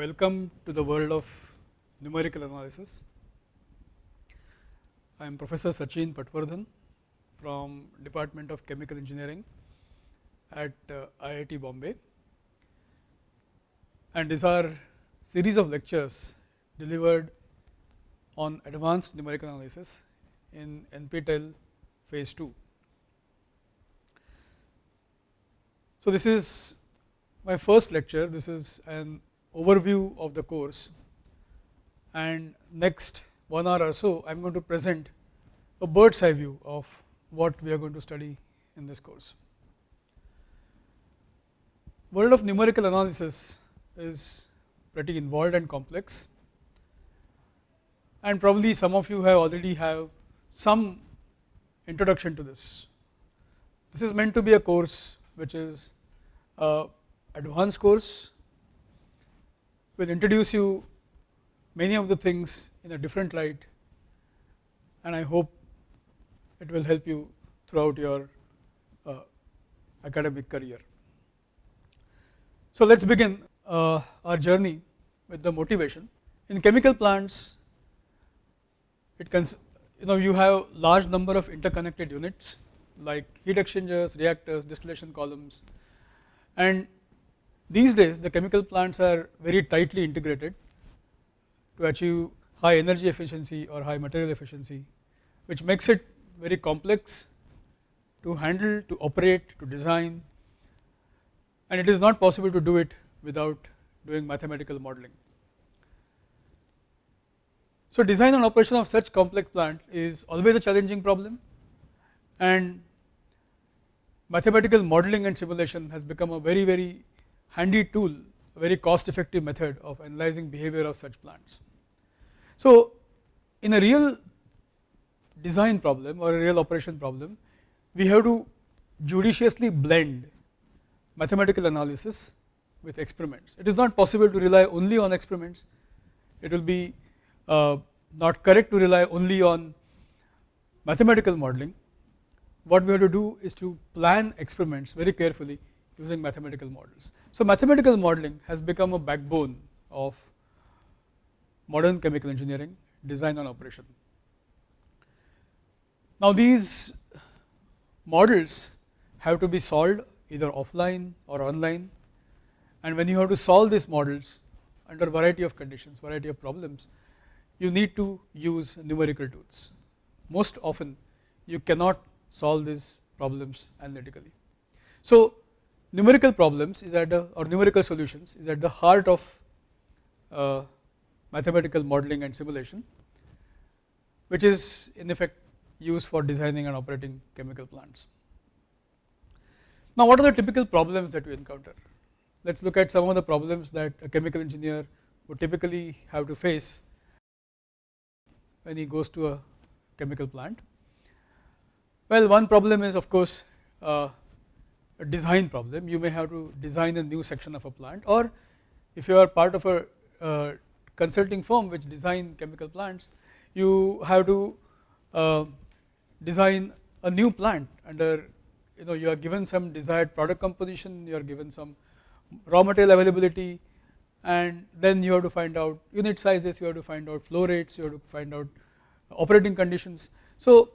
welcome to the world of numerical analysis. I am Professor Sachin Patwardhan from Department of Chemical Engineering at uh, IIT Bombay and these are series of lectures delivered on advanced numerical analysis in NPTEL phase 2. So, this is my first lecture, this is an overview of the course and next one hour or so I am going to present a bird's eye view of what we are going to study in this course. World of numerical analysis is pretty involved and complex and probably some of you have already have some introduction to this. This is meant to be a course which is a advanced course will introduce you many of the things in a different light and I hope it will help you throughout your uh, academic career. So, let us begin uh, our journey with the motivation. In chemical plants, it can you know you have large number of interconnected units like heat exchangers, reactors, distillation columns and these days the chemical plants are very tightly integrated to achieve high energy efficiency or high material efficiency which makes it very complex to handle, to operate, to design and it is not possible to do it without doing mathematical modeling. So, design and operation of such complex plant is always a challenging problem and mathematical modeling and simulation has become a very very handy tool, a very cost effective method of analyzing behavior of such plants. So, in a real design problem or a real operation problem, we have to judiciously blend mathematical analysis with experiments. It is not possible to rely only on experiments, it will be uh, not correct to rely only on mathematical modeling. What we have to do is to plan experiments very carefully using mathematical models. So, mathematical modeling has become a backbone of modern chemical engineering design and operation. Now, these models have to be solved either offline or online and when you have to solve these models under variety of conditions, variety of problems, you need to use numerical tools. Most often you cannot solve these problems analytically. So, numerical problems is at the or numerical solutions is at the heart of uh, mathematical modeling and simulation which is in effect used for designing and operating chemical plants. Now what are the typical problems that we encounter? Let us look at some of the problems that a chemical engineer would typically have to face when he goes to a chemical plant. Well one problem is of course uh, design problem you may have to design a new section of a plant or if you are part of a uh, consulting firm which design chemical plants you have to uh, design a new plant under you know you are given some desired product composition you are given some raw material availability and then you have to find out unit sizes you have to find out flow rates you have to find out operating conditions. So,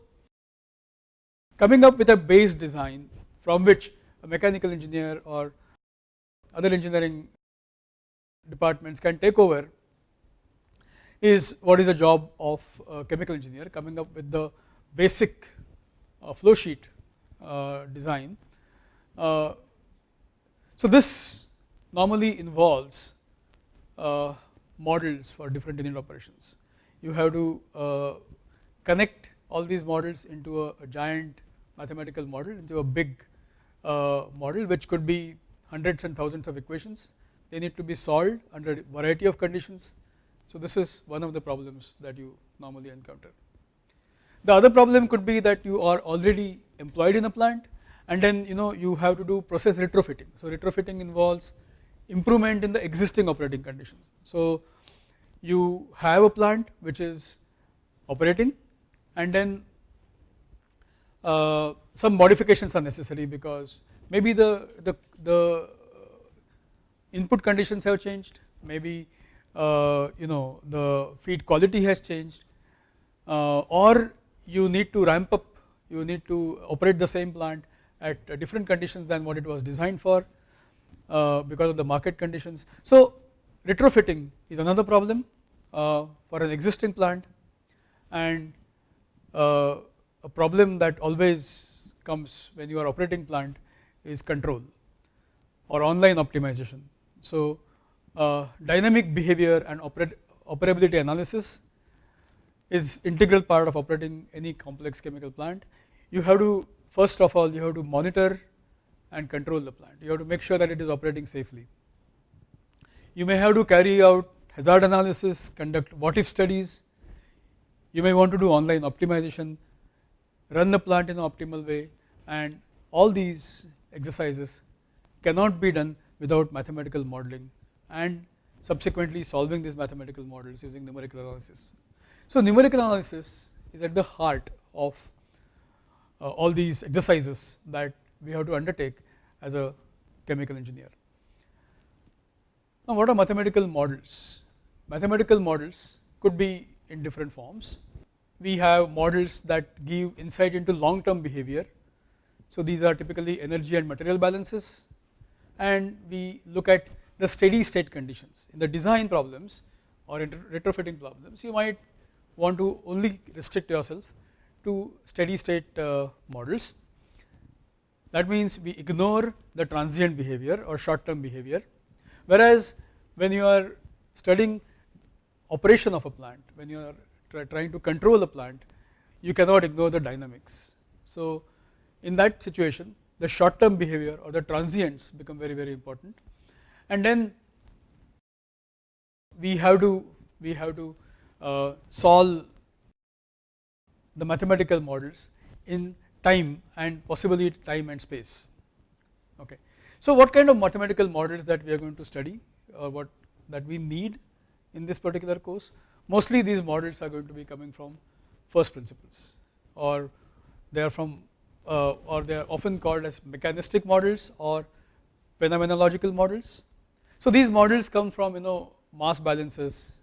coming up with a base design from which a mechanical engineer or other engineering departments can take over is what is the job of a chemical engineer coming up with the basic uh, flow sheet uh, design. Uh, so, this normally involves uh, models for different unit operations. You have to uh, connect all these models into a, a, giant mathematical model into a big model which could be hundreds and thousands of equations. They need to be solved under variety of conditions. So, this is one of the problems that you normally encounter. The other problem could be that you are already employed in a plant and then you know you have to do process retrofitting. So, retrofitting involves improvement in the existing operating conditions. So, you have a plant which is operating and then uh, some modifications are necessary because maybe the, the, the input conditions have changed. Maybe uh, you know the feed quality has changed. Uh, or you need to ramp up you need to operate the same plant at different conditions than what it was designed for uh, because of the market conditions. So retrofitting is another problem uh, for an existing plant. And uh, a problem that always comes when you are operating plant is control or online optimization. So uh, dynamic behavior and operability analysis is integral part of operating any complex chemical plant. You have to first of all you have to monitor and control the plant, you have to make sure that it is operating safely. You may have to carry out hazard analysis, conduct what if studies, you may want to do online optimization, run the plant in an optimal way and all these exercises cannot be done without mathematical modeling and subsequently solving these mathematical models using numerical analysis. So numerical analysis is at the heart of uh, all these exercises that we have to undertake as a chemical engineer. Now what are mathematical models? Mathematical models could be in different forms. We have models that give insight into long term behavior. So these are typically energy and material balances. And we look at the steady state conditions. In the design problems or in retrofitting problems you might want to only restrict yourself to steady state uh, models. That means we ignore the transient behavior or short term behavior. Whereas when you are studying operation of a plant when you are trying to control the plant you cannot ignore the dynamics. So in that situation the short term behavior or the transients become very very important. And then we have to we have to uh, solve the mathematical models in time and possibly time and space. Okay. So what kind of mathematical models that we are going to study or what that we need in this particular course mostly these models are going to be coming from first principles or they are from uh, or they are often called as mechanistic models or phenomenological models so these models come from you know mass balances,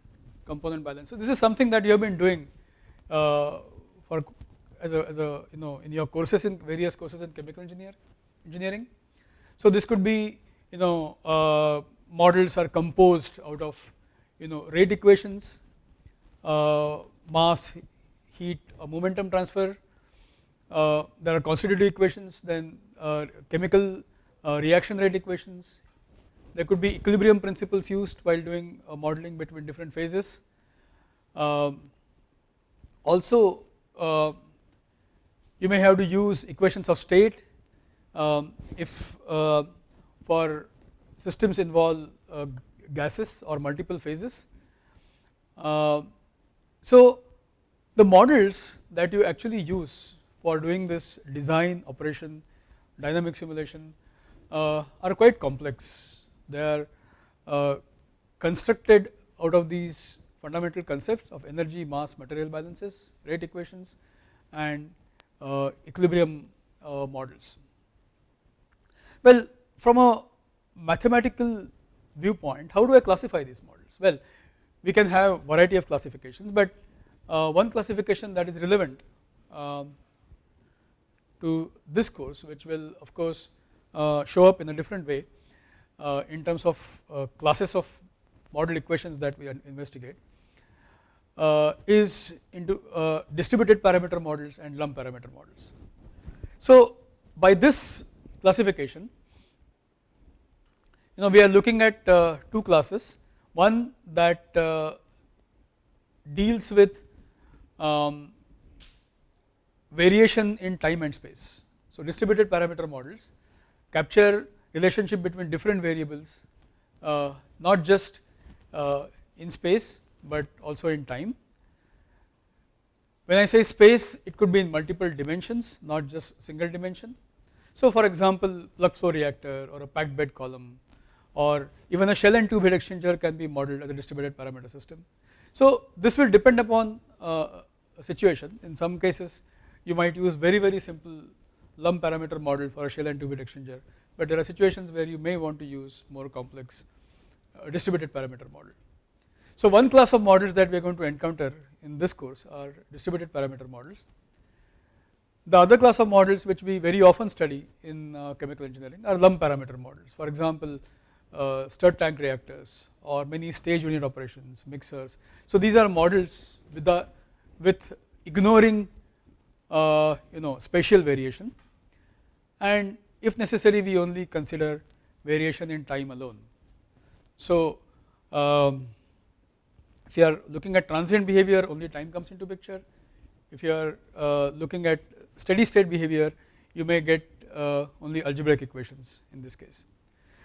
component balances. This is something that you have been doing uh, for as a, as a you know in your courses in various courses in chemical engineer engineering. So this could be you know uh, models are composed out of you know rate equations, mass, heat, or momentum transfer. Uh, there are constitutive equations, then uh, chemical uh, reaction rate equations, there could be equilibrium principles used while doing modeling between different phases. Um, also uh, you may have to use equations of state um, if uh, for systems involve uh, gases or multiple phases. Uh, so the models that you actually use for doing this design operation dynamic simulation uh, are quite complex they are uh, constructed out of these fundamental concepts of energy, mass, material balances, rate equations and uh, equilibrium uh, models. Well, from a mathematical viewpoint, how do I classify these models? Well, we can have variety of classifications, but uh, one classification that is relevant um, to this course, which will of course uh, show up in a different way, uh, in terms of uh, classes of model equations that we investigate uh, is into distributed parameter models and lump parameter models. So by this classification you know we are looking at two classes one that deals with um, variation in time and space. So distributed parameter models capture relationship between different variables uh, not just uh, in space but also in time. When I say space it could be in multiple dimensions not just single dimension. So for example plug flow reactor or a packed bed column or even a shell and tube heat exchanger can be modeled as a distributed parameter system. So this will depend upon uh, a situation in some cases you might use very very simple lump parameter model for a shell and tube heat exchanger but there are situations where you may want to use more complex distributed parameter model. So, one class of models that we are going to encounter in this course are distributed parameter models. The other class of models which we very often study in uh, chemical engineering are lump parameter models. For example, uh, stirred tank reactors or many stage unit operations, mixers. So, these are models with the with ignoring uh, you know spatial variation and if necessary we only consider variation in time alone. So, um, if you are looking at transient behavior only time comes into picture, if you are uh, looking at steady state behavior you may get uh, only algebraic equations in this case.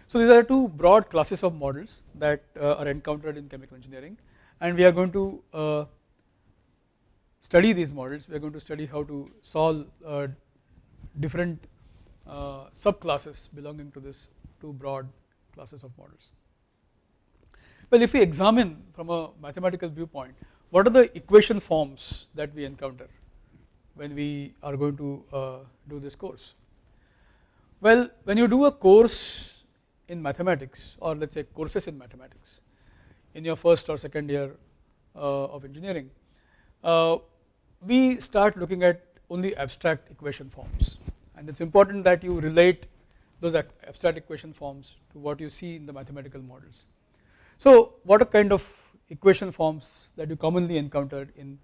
So, these are two broad classes of models that uh, are encountered in chemical engineering and we are going to uh, study these models, we are going to study how to solve uh, different uh, subclasses belonging to this two broad classes of models. Well, if we examine from a mathematical viewpoint, what are the equation forms that we encounter when we are going to uh, do this course? Well, when you do a course in mathematics or let us say courses in mathematics in your first or second year uh, of engineering, uh, we start looking at only abstract equation forms and it is important that you relate those abstract equation forms to what you see in the mathematical models. So, what are kind of equation forms that you commonly encountered in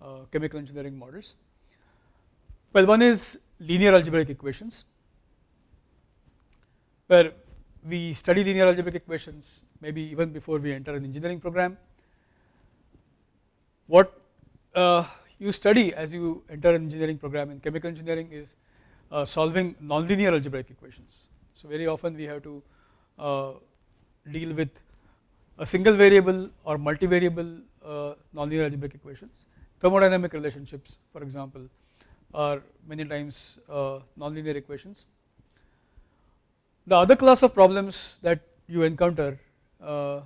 uh, chemical engineering models? Well, one is linear algebraic equations, where we study linear algebraic equations maybe even before we enter an engineering program. What uh, you study as you enter an engineering program in chemical engineering is uh, solving nonlinear algebraic equations. So, very often we have to uh, deal with a single variable or multivariable uh, nonlinear algebraic equations. Thermodynamic relationships for example are many times uh, nonlinear equations. The other class of problems that you encounter uh,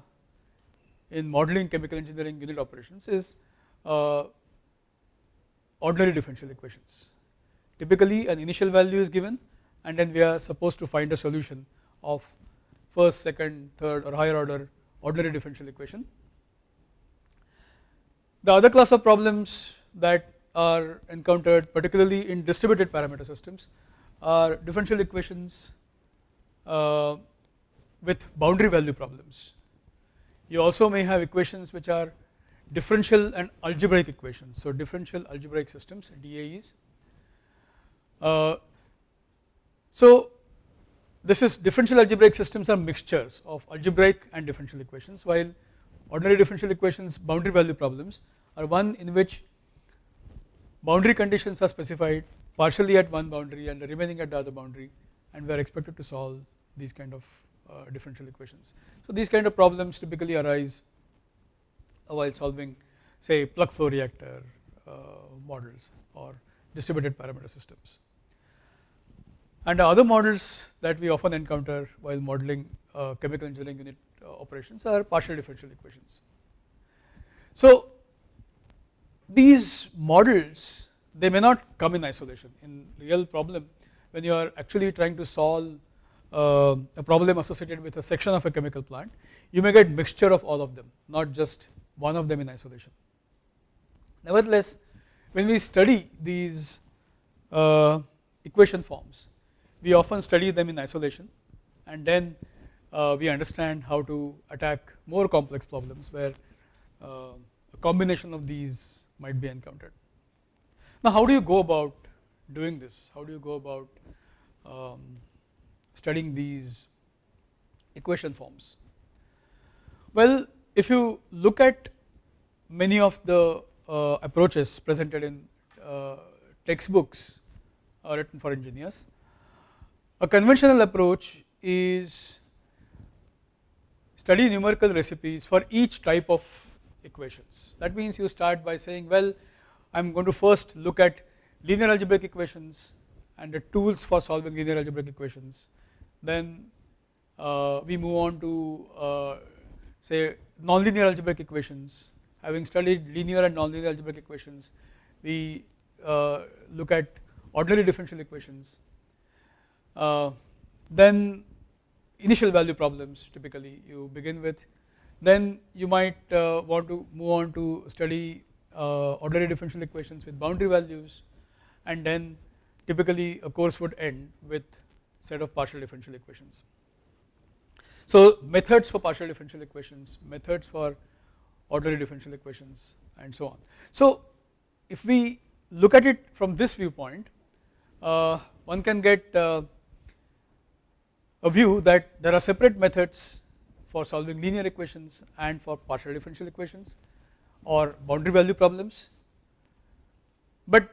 in modeling chemical engineering unit operations is uh, ordinary differential equations. Typically an initial value is given and then we are supposed to find a solution of first, second, third or higher order ordinary differential equation. The other class of problems that are encountered particularly in distributed parameter systems are differential equations uh, with boundary value problems. You also may have equations which are differential and algebraic equations. So, differential algebraic systems DAEs. Uh, so, this is differential algebraic systems are mixtures of algebraic and differential equations while ordinary differential equations boundary value problems are one in which boundary conditions are specified partially at one boundary and remaining at the other boundary and we are expected to solve these kind of uh, differential equations. So, these kind of problems typically arise while solving say plug flow reactor uh, models or distributed parameter systems. And the other models that we often encounter while modeling uh, chemical engineering unit uh, operations are partial differential equations. So, these models they may not come in isolation in real problem when you are actually trying to solve uh, a problem associated with a section of a chemical plant you may get mixture of all of them not just one of them in isolation. Nevertheless, when we study these uh, equation forms, we often study them in isolation and then uh, we understand how to attack more complex problems where uh, a combination of these might be encountered. Now, how do you go about doing this? How do you go about um, studying these equation forms? Well, if you look at many of the uh, approaches presented in uh, textbooks uh, written for engineers, a conventional approach is study numerical recipes for each type of equations. That means you start by saying well I am going to first look at linear algebraic equations and the tools for solving linear algebraic equations. Then uh, we move on to uh, say nonlinear algebraic equations having studied linear and nonlinear algebraic equations we uh, look at ordinary differential equations uh, then initial value problems typically you begin with. Then you might uh, want to move on to study uh, ordinary differential equations with boundary values and then typically a course would end with set of partial differential equations. So methods for partial differential equations, methods for ordinary differential equations and so on. So if we look at it from this viewpoint uh, one can get uh, a view that there are separate methods for solving linear equations and for partial differential equations or boundary value problems, but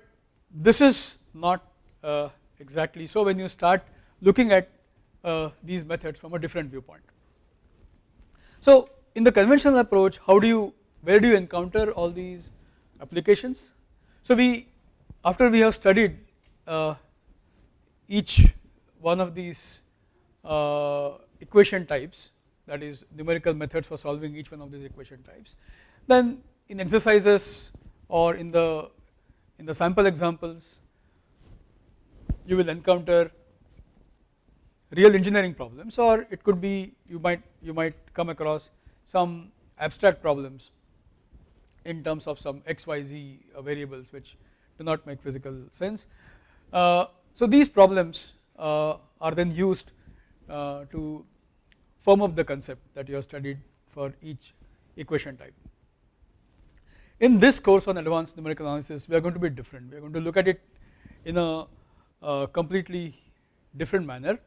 this is not uh, exactly so when you start looking at uh, these methods from a different viewpoint. So in the conventional approach how do you where do you encounter all these applications? So we after we have studied uh, each one of these uh, equation types that is numerical methods for solving each one of these equation types then in exercises or in the in the sample examples you will encounter real engineering problems or it could be you might you might come across some abstract problems in terms of some xyz variables which do not make physical sense. Uh, so these problems uh, are then used uh, to firm up the concept that you have studied for each equation type. In this course on advanced numerical analysis we are going to be different, we are going to look at it in a, a completely different manner.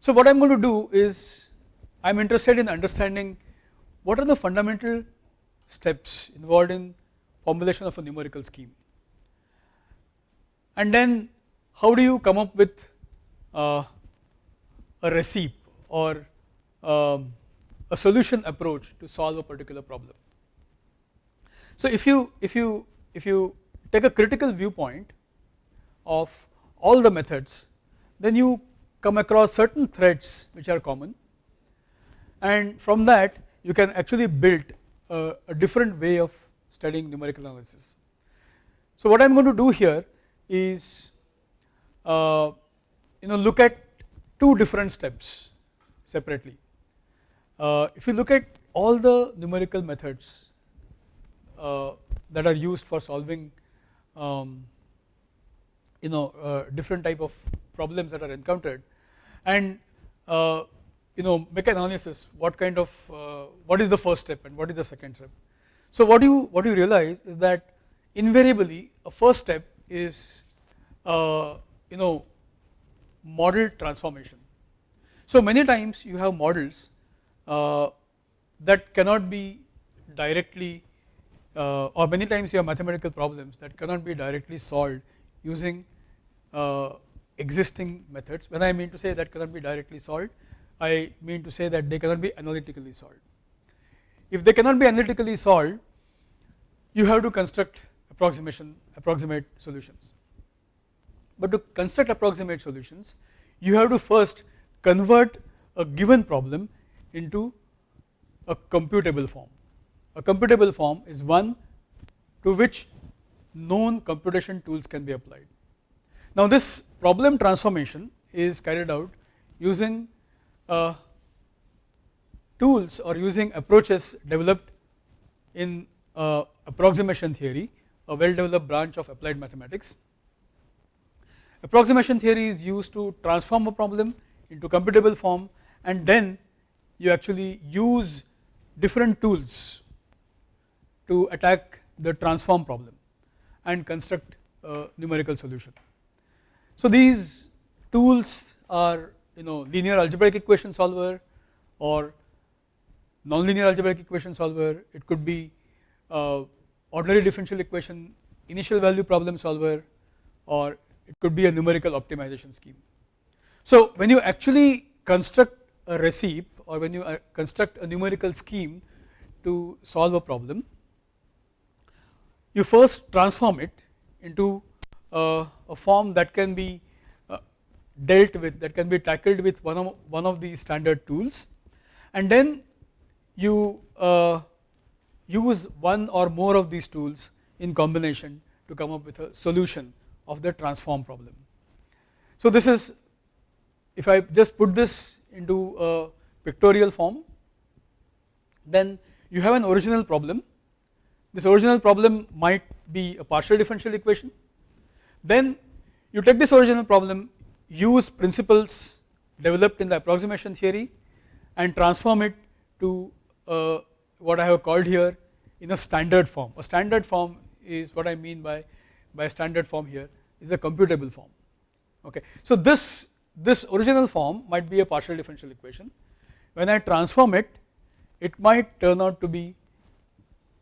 So what I am going to do is I am interested in understanding what are the fundamental steps involved in formulation of a numerical scheme and then how do you come up with uh, a recipe or um, a solution approach to solve a particular problem. So if you if you if you take a critical viewpoint of all the methods then you come across certain threads which are common and from that you can actually build a, a different way of studying numerical analysis. So what I am going to do here is uh, you know look at two different steps separately. Uh, if you look at all the numerical methods uh, that are used for solving um, you know uh, different type of problems that are encountered and uh, you know make an analysis what kind of uh, what is the first step and what is the second step. So what you what you realize is that invariably a first step is uh, you know model transformation. So many times you have models that cannot be directly uh, or many times you have mathematical problems that cannot be directly solved using uh, existing methods. When I mean to say that cannot be directly solved, I mean to say that they cannot be analytically solved. If they cannot be analytically solved, you have to construct approximation approximate solutions. But to construct approximate solutions, you have to first convert a given problem into a computable form. A computable form is one to which known computation tools can be applied. Now this problem transformation is carried out using uh, tools or using approaches developed in uh, approximation theory, a well developed branch of applied mathematics. Approximation theory is used to transform a problem into computable form and then you actually use different tools to attack the transform problem and construct a numerical solution. So these tools are you know linear algebraic equation solver or nonlinear algebraic equation solver, it could be uh, ordinary differential equation initial value problem solver or it could be a numerical optimization scheme. So when you actually construct a recipe or when you uh, construct a numerical scheme to solve a problem you first transform it into a form that can be uh, dealt with that can be tackled with one of one of these standard tools and then you uh, use one or more of these tools in combination to come up with a solution of the transform problem. So this is if I just put this into a pictorial form, then you have an original problem. This original problem might be a partial differential equation. Then you take this original problem, use principles developed in the approximation theory and transform it to uh, what I have called here in a standard form. A standard form is what I mean by, by standard form here is a computable form. Okay. So this, this original form might be a partial differential equation. When I transform it, it might turn out to be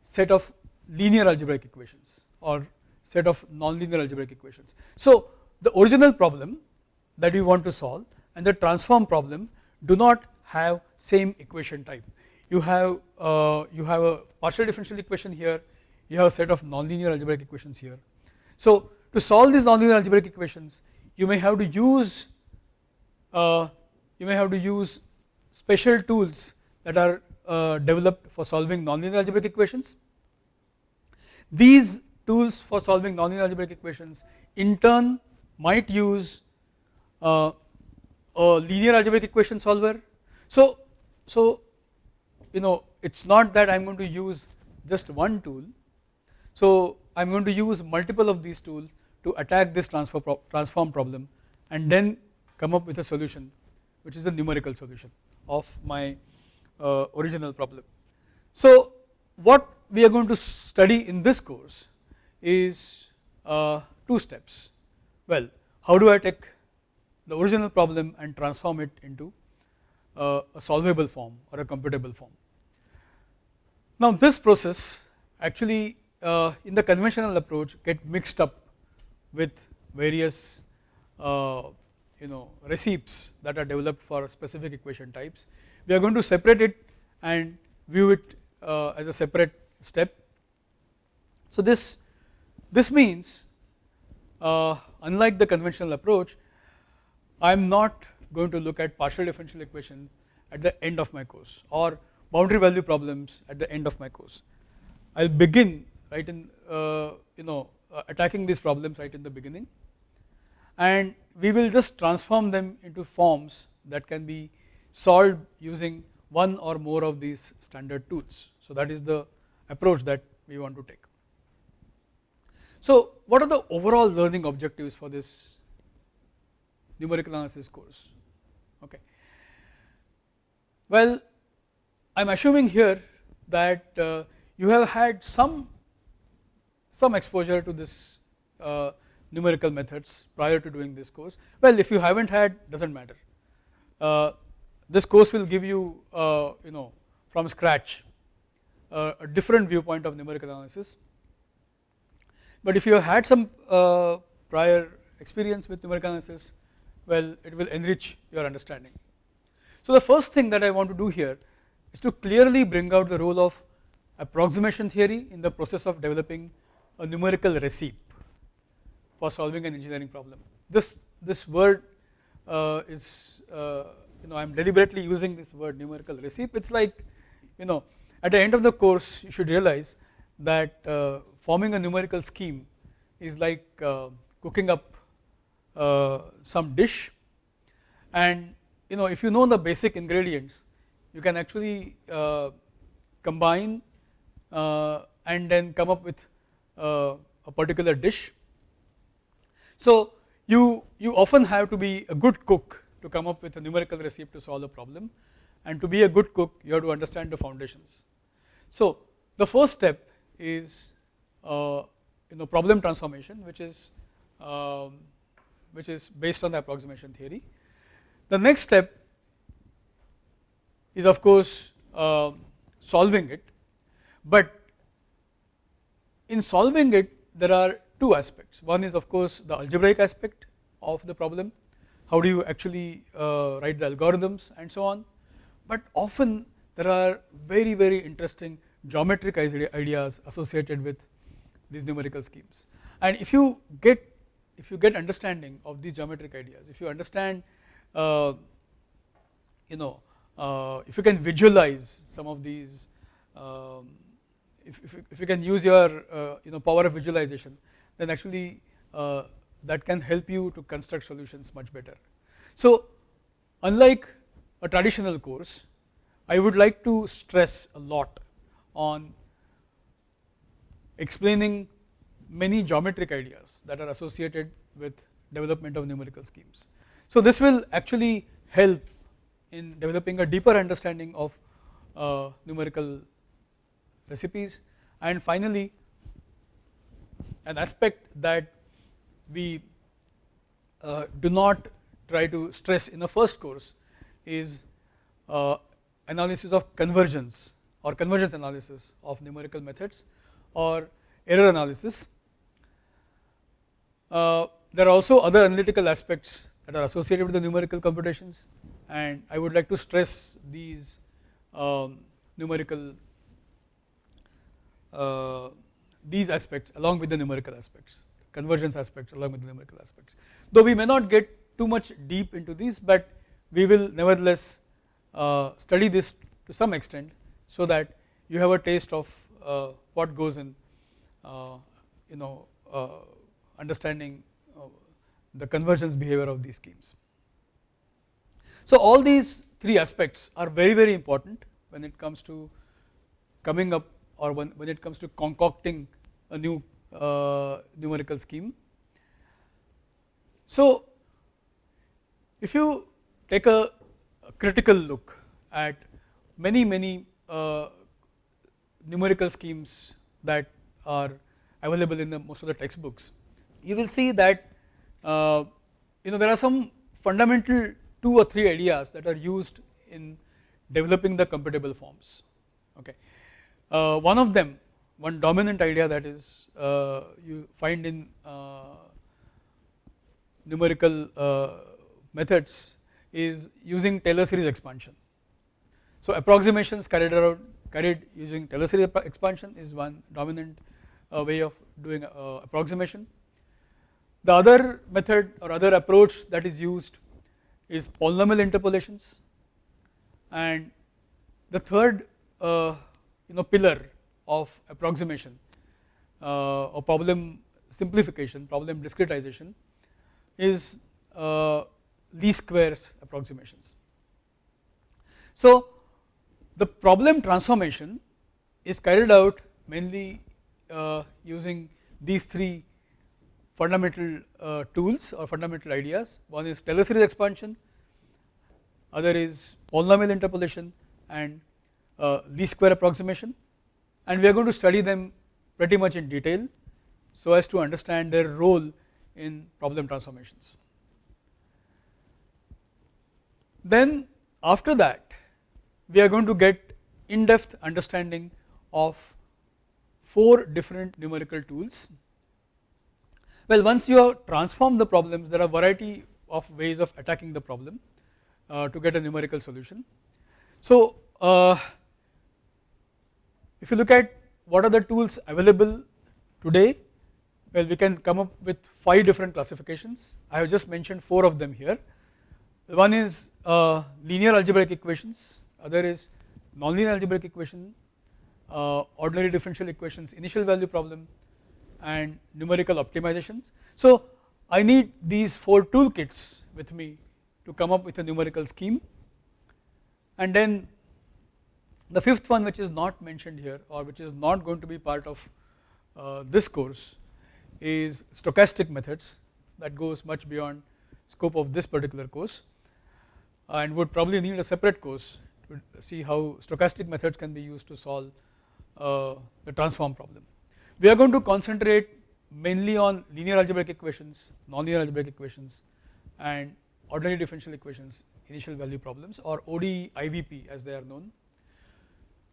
set of linear algebraic equations or set of nonlinear algebraic equations. So the original problem that you want to solve and the transform problem do not have same equation type. You have uh, you have a partial differential equation here, you have a set of nonlinear algebraic equations here. So to solve these nonlinear algebraic equations, you may have to use uh, you may have to use special tools that are uh, developed for solving nonlinear algebraic equations. These tools for solving nonlinear algebraic equations in turn might use uh, a linear algebraic equation solver. So, so you know it is not that I am going to use just one tool. So I am going to use multiple of these tools to attack this transfer pro transform problem and then come up with a solution which is a numerical solution of my uh, original problem. So what we are going to study in this course is uh, two steps. Well, how do I take the original problem and transform it into uh, a solvable form or a computable form. Now this process actually uh, in the conventional approach get mixed up with various uh, you know recipes that are developed for specific equation types. We are going to separate it and view it uh, as a separate step. So this this means uh, unlike the conventional approach I am not going to look at partial differential equation at the end of my course or boundary value problems at the end of my course. I will begin right in uh, you know uh, attacking these problems right in the beginning and we will just transform them into forms that can be solved using one or more of these standard tools. So that is the approach that we want to take. So what are the overall learning objectives for this numerical analysis course? Okay. Well I am assuming here that uh, you have had some some exposure to this uh, numerical methods prior to doing this course. Well if you haven't had does not matter. Uh, this course will give you uh, you know from scratch uh, a different viewpoint of numerical analysis but if you have had some uh, prior experience with numerical analysis well it will enrich your understanding. So the first thing that I want to do here is to clearly bring out the role of approximation theory in the process of developing a numerical recipe for solving an engineering problem. This, this word uh, is uh, you know I am deliberately using this word numerical recipe it is like you know at the end of the course you should realize that uh, forming a numerical scheme is like uh, cooking up uh, some dish and you know if you know the basic ingredients you can actually uh, combine uh, and then come up with uh, a particular dish. So you, you often have to be a good cook to come up with a numerical recipe to solve a problem and to be a good cook you have to understand the foundations. So the first step is you know problem transformation which is um, which is based on the approximation theory. The next step is of course uh, solving it, but in solving it there are two aspects. One is of course the algebraic aspect of the problem, how do you actually uh, write the algorithms and so on, but often there are very very interesting geometric ideas associated with these numerical schemes. And if you get if you get understanding of these geometric ideas, if you understand uh, you know uh, if you can visualize some of these um, if, if, if, you can use your uh, you know power of visualization then actually uh, that can help you to construct solutions much better. So unlike a traditional course, I would like to stress a lot on explaining many geometric ideas that are associated with development of numerical schemes. So, this will actually help in developing a deeper understanding of uh, numerical recipes and finally, an aspect that we uh, do not try to stress in the first course is uh, analysis of convergence or convergence analysis of numerical methods or error analysis. Uh, there are also other analytical aspects that are associated with the numerical computations and I would like to stress these um, numerical uh, these aspects along with the numerical aspects convergence aspects along with the numerical aspects. Though we may not get too much deep into these, but we will nevertheless uh, study this to some extent so that you have a taste of uh, what goes in uh, you know uh, understanding uh, the convergence behavior of these schemes. So, all these three aspects are very very important when it comes to coming up or when, when it comes to concocting a new uh, numerical scheme. So, if you take a, a critical look at many many uh, numerical schemes that are available in the most of the textbooks, you will see that uh, you know there are some fundamental two or three ideas that are used in developing the computable forms. Okay. Uh, one of them, one dominant idea that is uh, you find in uh, numerical uh, methods is using Taylor series expansion. So, approximations carried out carried using Taylor series expansion is one dominant uh, way of doing uh, approximation. The other method or other approach that is used is polynomial interpolations and the third uh, you know pillar of approximation uh, or problem simplification, problem discretization is uh, least squares approximations. So, the problem transformation is carried out mainly uh, using these three fundamental uh, tools or fundamental ideas. One is Taylor series expansion, other is polynomial interpolation and uh, least square approximation and we are going to study them pretty much in detail so as to understand their role in problem transformations. Then after that we are going to get in depth understanding of four different numerical tools. Well once you have transformed the problems there are variety of ways of attacking the problem uh, to get a numerical solution. So uh, if you look at what are the tools available today, well we can come up with 5 different classifications, I have just mentioned 4 of them here. One is uh, linear algebraic equations, other is nonlinear algebraic equation, uh, ordinary differential equations, initial value problem and numerical optimizations. So I need these 4 toolkits with me to come up with a numerical scheme and then the fifth one which is not mentioned here or which is not going to be part of uh, this course is stochastic methods that goes much beyond scope of this particular course and would probably need a separate course see how stochastic methods can be used to solve uh, the transform problem. We are going to concentrate mainly on linear algebraic equations, nonlinear algebraic equations and ordinary differential equations initial value problems or ODE IVP as they are known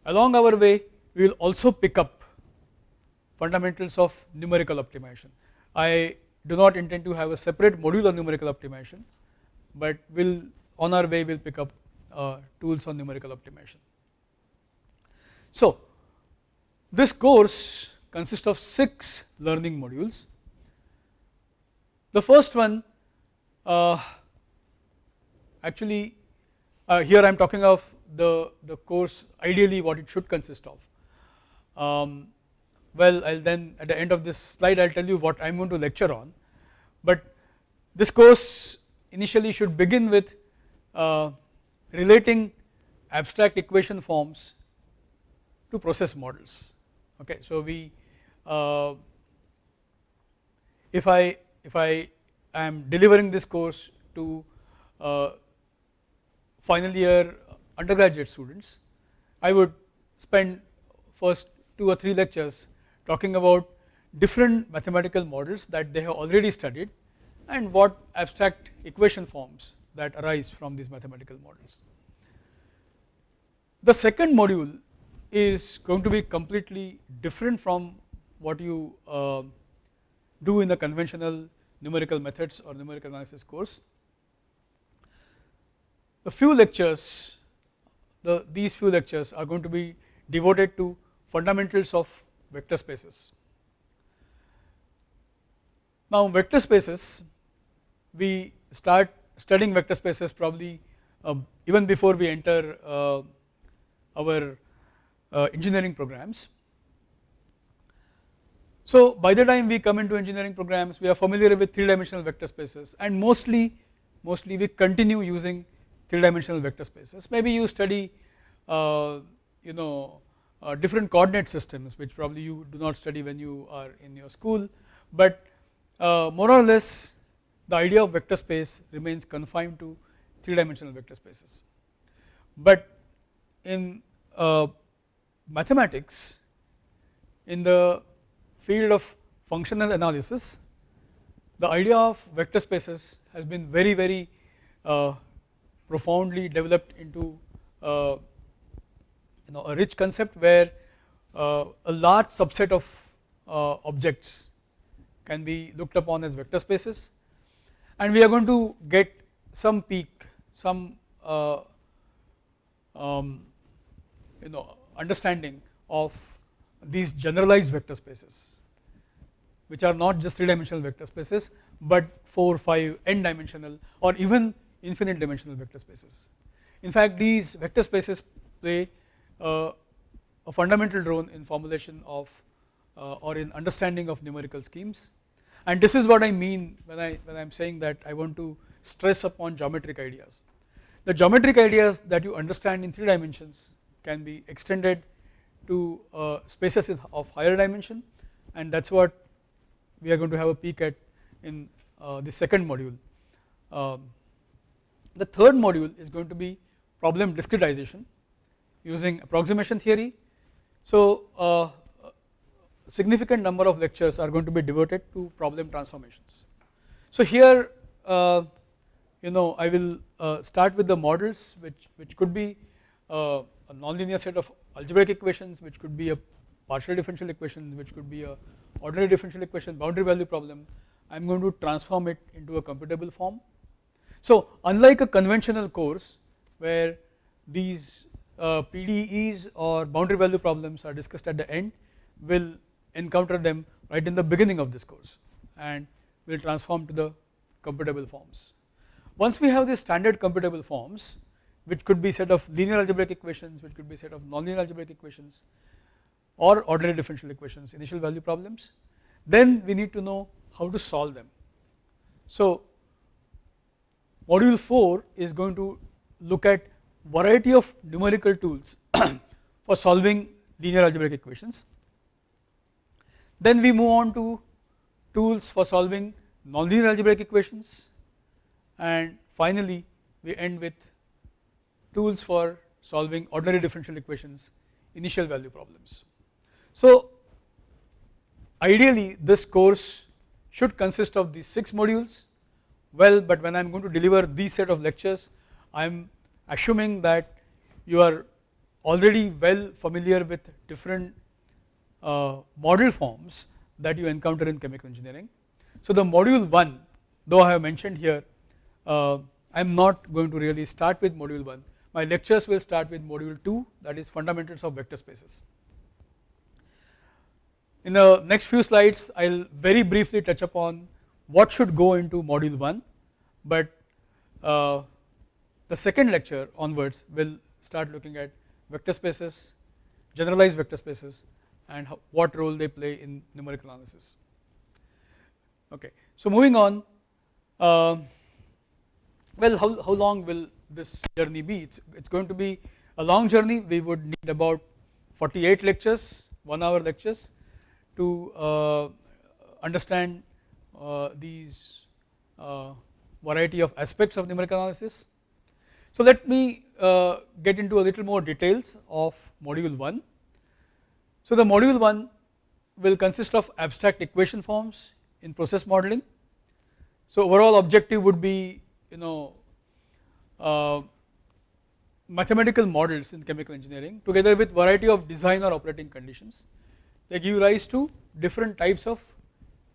Along our way we will also pick up fundamentals of numerical optimization. I do not intend to have a separate module on numerical optimizations, but will on our way we will pick up uh, tools on numerical optimization. So this course consists of 6 learning modules. The first one uh, actually uh, here I am talking of the, the course ideally what it should consist of. Um, well I will then at the end of this slide I will tell you what I am going to lecture on, but this course initially should begin with uh, relating abstract equation forms to process models. Okay, so we uh, if I if I am delivering this course to uh, final year undergraduate students, I would spend first two or three lectures talking about different mathematical models that they have already studied and what abstract equation forms that arise from these mathematical models. The second module is going to be completely different from what you uh, do in the conventional numerical methods or numerical analysis course. The few lectures, the, these few lectures are going to be devoted to fundamentals of vector spaces. Now vector spaces, we start studying vector spaces probably uh, even before we enter uh, our uh, engineering programs. So by the time we come into engineering programs we are familiar with three dimensional vector spaces and mostly mostly we continue using three dimensional vector spaces maybe you study uh, you know uh, different coordinate systems which probably you do not study when you are in your school but uh, more or less the idea of vector space remains confined to three dimensional vector spaces. But in uh, mathematics in the field of functional analysis the idea of vector spaces has been very very uh, profoundly developed into uh, you know a rich concept where uh, a large subset of uh, objects can be looked upon as vector spaces and we are going to get some peek some uh, um, you know understanding of these generalized vector spaces which are not just 3 dimensional vector spaces but 4, 5, n dimensional or even infinite dimensional vector spaces. In fact these vector spaces play uh, a fundamental role in formulation of uh, or in understanding of numerical schemes and this is what I mean when I when I am saying that I want to stress upon geometric ideas. The geometric ideas that you understand in 3 dimensions can be extended to uh, spaces of higher dimension and that is what we are going to have a peek at in uh, the second module. Um, the third module is going to be problem discretization using approximation theory. So uh, significant number of lectures are going to be devoted to problem transformations. So here uh, you know I will uh, start with the models which, which could be uh, a nonlinear set of algebraic equations which could be a partial differential equation which could be a ordinary differential equation boundary value problem I am going to transform it into a computable form. So unlike a conventional course where these uh, PDEs or boundary value problems are discussed at the end will encounter them right in the beginning of this course and we will transform to the computable forms. Once we have these standard computable forms which could be set of linear algebraic equations, which could be set of nonlinear algebraic equations or ordinary differential equations, initial value problems, then we need to know how to solve them. So module 4 is going to look at variety of numerical tools for solving linear algebraic equations. Then we move on to tools for solving nonlinear algebraic equations and finally we end with tools for solving ordinary differential equations initial value problems. So ideally this course should consist of these 6 modules well but when I am going to deliver these set of lectures I am assuming that you are already well familiar with different uh, model forms that you encounter in chemical engineering. So the module 1 though I have mentioned here uh, I am not going to really start with module 1 my lectures will start with module 2 that is fundamentals of vector spaces. In the next few slides I will very briefly touch upon what should go into module 1 but uh, the second lecture onwards will start looking at vector spaces, generalized vector spaces and how, what role they play in numerical analysis. Okay. So moving on, uh, well how, how long will this journey be? It's, it's going to be a long journey, we would need about 48 lectures, 1 hour lectures to uh, understand uh, these uh, variety of aspects of numerical analysis. So let me uh, get into a little more details of module 1. So the module 1 will consist of abstract equation forms in process modeling. So overall objective would be you know uh, mathematical models in chemical engineering together with variety of design or operating conditions. They give rise to different types of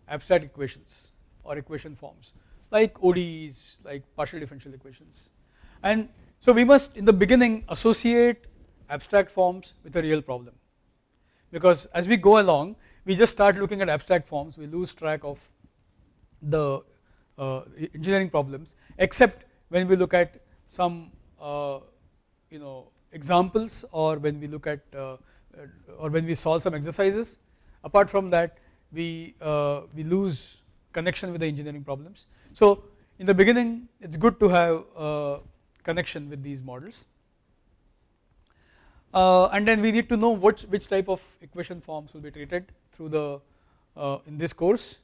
abstract equations or equation forms like ODEs like partial differential equations. And so we must in the beginning associate abstract forms with a real problem because as we go along we just start looking at abstract forms. We lose track of the uh, engineering problems except when we look at some uh, you know examples or when we look at uh, or when we solve some exercises. Apart from that we uh, we lose connection with the engineering problems. So in the beginning it is good to have a connection with these models. uh, and then we need to know which which type of equation forms will be treated through the uh, in this course.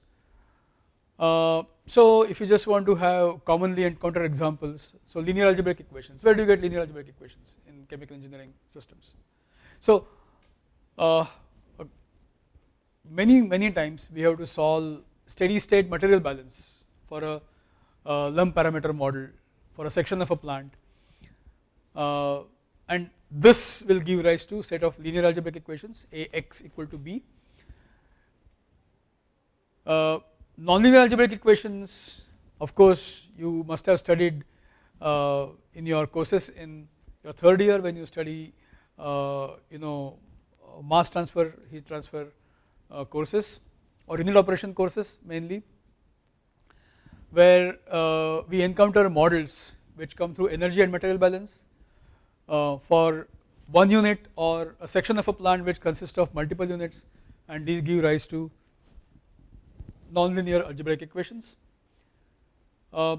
Uh, so if you just want to have commonly encountered examples, so linear algebraic equations, where do you get linear algebraic equations in chemical engineering systems? So uh, uh, many many times we have to solve steady state material balance for a, a lump parameter model for a section of a plant uh, and this will give rise to set of linear algebraic equations Ax equal to b. Uh, nonlinear algebraic equations of course you must have studied uh, in your courses in your third year when you study uh, you know mass transfer heat transfer uh, courses or unit operation courses mainly where uh, we encounter models which come through energy and material balance for one unit or a section of a plant which consists of multiple units and these give rise to nonlinear algebraic equations. Uh,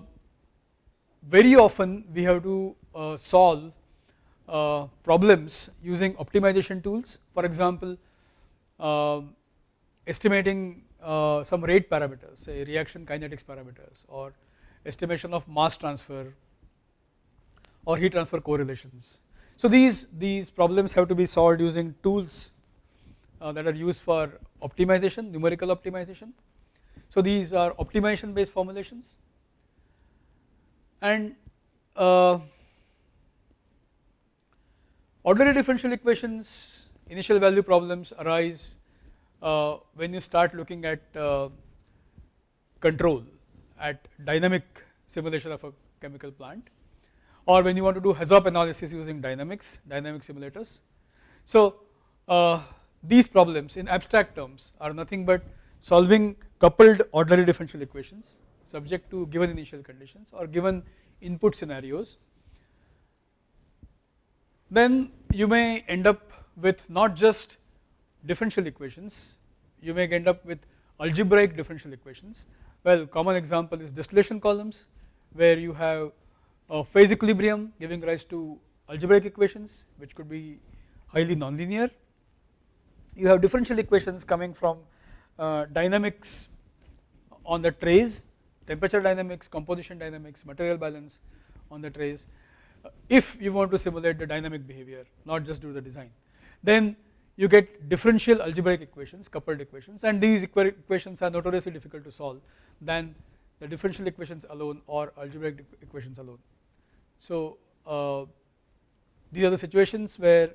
very often we have to uh, solve uh, problems using optimization tools for example um, estimating uh, some rate parameters say reaction kinetics parameters or estimation of mass transfer or heat transfer correlations. So these, these problems have to be solved using tools uh, that are used for optimization numerical optimization. So these are optimization based formulations and uh, ordinary differential equations initial value problems arise uh, when you start looking at uh, control at dynamic simulation of a chemical plant or when you want to do HAZOP analysis using dynamics dynamic simulators. So uh, these problems in abstract terms are nothing but solving coupled ordinary differential equations subject to given initial conditions or given input scenarios then you may end up with not just differential equations, you may end up with algebraic differential equations. Well, common example is distillation columns where you have a phase equilibrium giving rise to algebraic equations which could be highly nonlinear. You have differential equations coming from uh, dynamics on the trays, temperature dynamics, composition dynamics, material balance on the trays if you want to simulate the dynamic behavior not just do the design then you get differential algebraic equations coupled equations and these equations are notoriously difficult to solve than the differential equations alone or algebraic equations alone. So uh, these are the situations where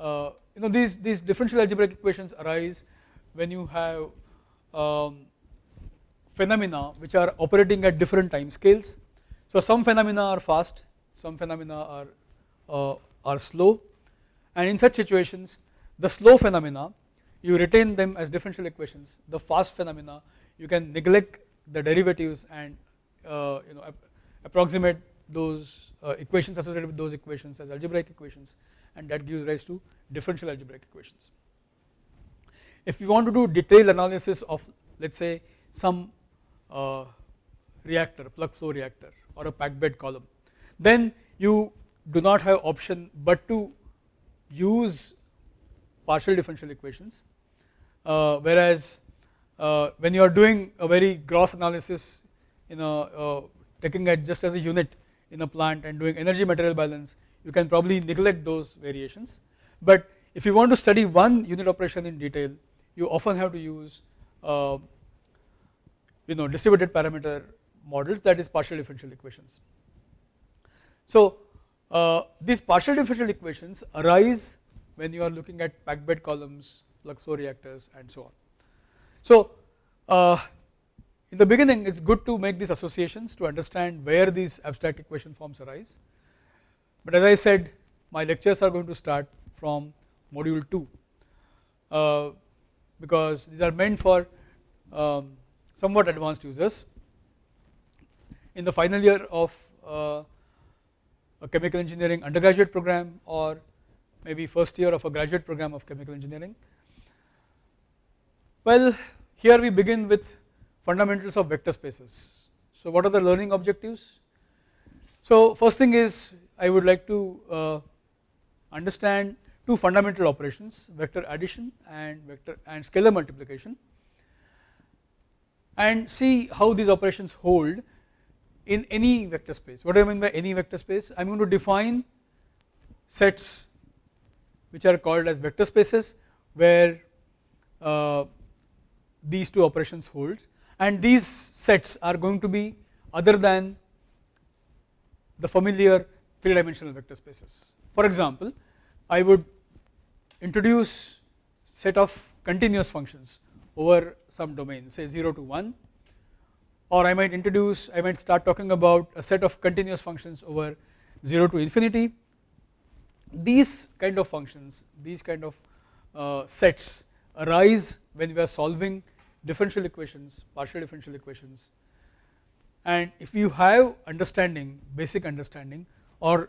uh, you know these these differential algebraic equations arise when you have um, phenomena which are operating at different time scales. So some phenomena are fast some phenomena are, uh, are slow and in such situations the slow phenomena you retain them as differential equations the fast phenomena you can neglect the derivatives and uh, you know approximate those uh, equations associated with those equations as algebraic equations and that gives rise to differential algebraic equations. If you want to do detailed analysis of let us say some uh, reactor plug flow reactor or a packed bed column then you do not have option but to use partial differential equations uh, whereas uh, when you are doing a very gross analysis you know uh, taking it just as a unit in a plant and doing energy material balance you can probably neglect those variations but if you want to study one unit operation in detail you often have to use uh, you know distributed parameter models that is partial differential equations. So uh, these partial differential equations arise when you are looking at packed bed columns, plug flow reactors and so on. So uh, in the beginning it is good to make these associations to understand where these abstract equation forms arise, but as I said my lectures are going to start from module 2 uh, because these are meant for um, somewhat advanced users. In the final year of uh, a chemical engineering undergraduate program or maybe first year of a graduate program of chemical engineering. Well here we begin with fundamentals of vector spaces. So what are the learning objectives? So first thing is I would like to uh, understand two fundamental operations vector addition and vector and scalar multiplication and see how these operations hold in any vector space. What do I mean by any vector space? I am going to define sets which are called as vector spaces where uh, these two operations hold and these sets are going to be other than the familiar 3 dimensional vector spaces. For example, I would introduce set of continuous functions over some domain say 0 to 1 or I might introduce I might start talking about a set of continuous functions over 0 to infinity. These kind of functions these kind of uh, sets arise when we are solving differential equations partial differential equations and if you have understanding basic understanding or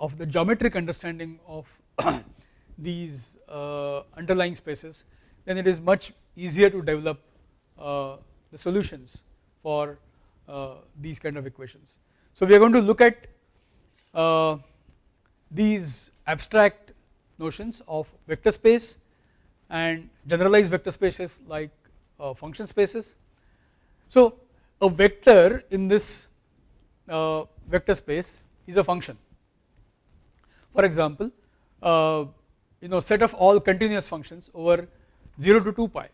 of the geometric understanding of these uh, underlying spaces then it is much easier to develop uh, the solutions for uh, these kind of equations. So we are going to look at uh, these abstract notions of vector space and generalized vector spaces like uh, function spaces. So a vector in this uh, vector space is a function. For example, uh, you know set of all continuous functions over 0 to 2 pi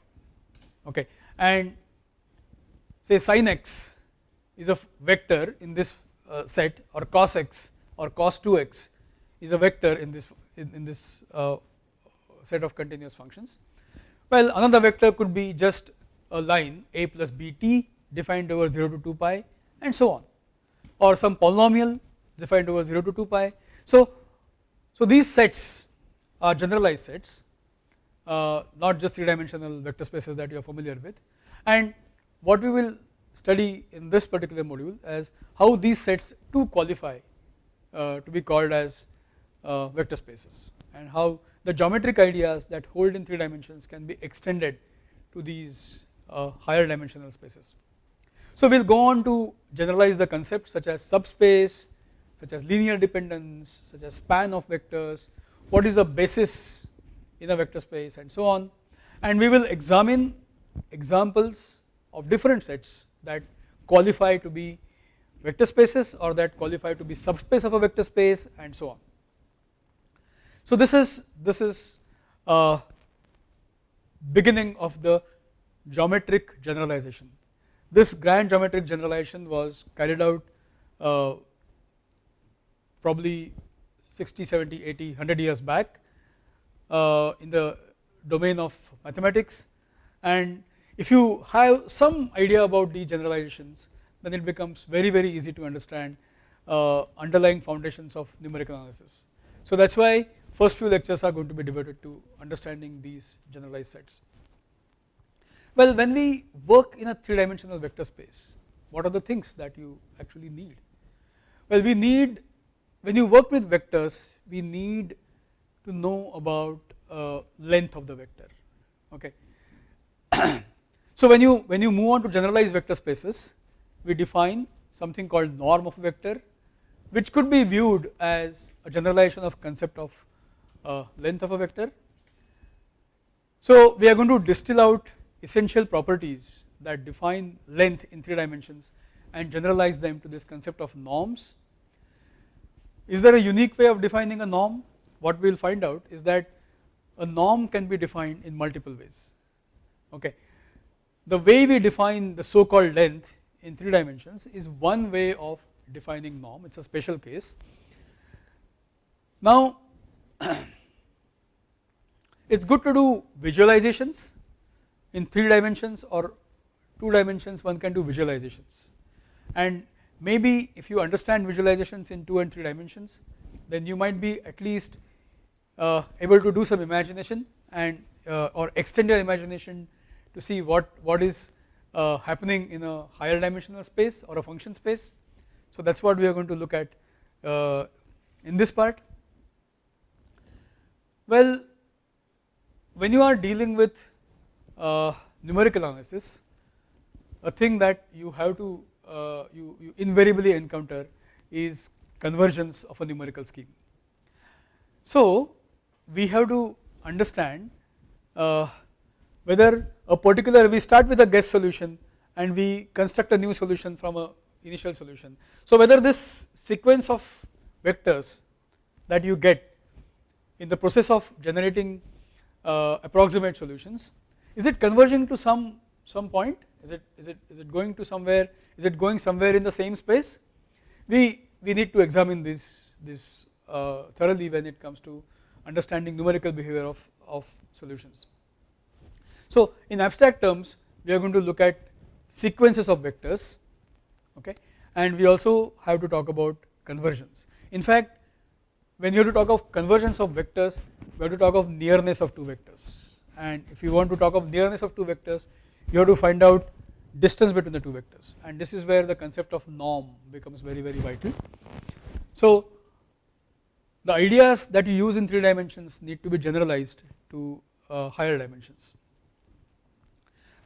okay and say sin x is a vector in this uh, set or cos x or cos 2x is a vector in this in, in this uh, set of continuous functions. Well another vector could be just a line a plus bt defined over 0 to 2 pi and so on or some polynomial defined over 0 to 2 pi. So, so these sets are generalized sets uh, not just 3 dimensional vector spaces that you are familiar with and what we will study in this particular module as how these sets to qualify uh, to be called as uh, vector spaces and how the geometric ideas that hold in 3 dimensions can be extended to these uh, higher dimensional spaces. So we will go on to generalize the concepts such as subspace, such as linear dependence, such as span of vectors, what is the basis in a vector space and so on and we will examine examples of different sets that qualify to be vector spaces or that qualify to be subspace of a vector space and so on. So this is this is uh, beginning of the geometric generalization. This grand geometric generalization was carried out uh, probably 60, 70, 80, 100 years back uh, in the domain of mathematics and if you have some idea about these generalizations then it becomes very very easy to understand uh, underlying foundations of numerical analysis. So that is why first few lectures are going to be devoted to understanding these generalized sets. Well when we work in a 3 dimensional vector space what are the things that you actually need? Well we need when you work with vectors we need to know about uh, length of the vector okay. so when you when you move on to generalized vector spaces we define something called norm of a vector which could be viewed as a generalization of concept of uh, length of a vector. So we are going to distill out essential properties that define length in 3 dimensions and generalize them to this concept of norms. Is there a unique way of defining a norm? What we will find out is that a norm can be defined in multiple ways. Okay. The way we define the so called length in 3 dimensions is one way of defining norm, it is a special case. Now it is good to do visualizations in 3 dimensions or 2 dimensions one can do visualizations and maybe if you understand visualizations in 2 and 3 dimensions then you might be at least uh, able to do some imagination and uh, or extend your imagination to see what what is uh, happening in a higher dimensional space or a function space. So that is what we are going to look at uh, in this part. Well, when you are dealing with uh, numerical analysis, a thing that you have to uh, you, you invariably encounter is convergence of a numerical scheme. So we have to understand uh, whether a particular we start with a guess solution and we construct a new solution from a initial solution. So whether this sequence of vectors that you get in the process of generating uh, approximate solutions is it converging to some some point? Is it is it is it going to somewhere? Is it going somewhere in the same space? We we need to examine this this uh, thoroughly when it comes to understanding numerical behavior of of solutions. So in abstract terms we are going to look at sequences of vectors okay? And we also have to talk about convergence. In fact when you have to talk of convergence of vectors we have to talk of nearness of two vectors and if you want to talk of nearness of two vectors you have to find out distance between the two vectors and this is where the concept of norm becomes very very vital. So the ideas that you use in 3 dimensions need to be generalized to uh, higher dimensions.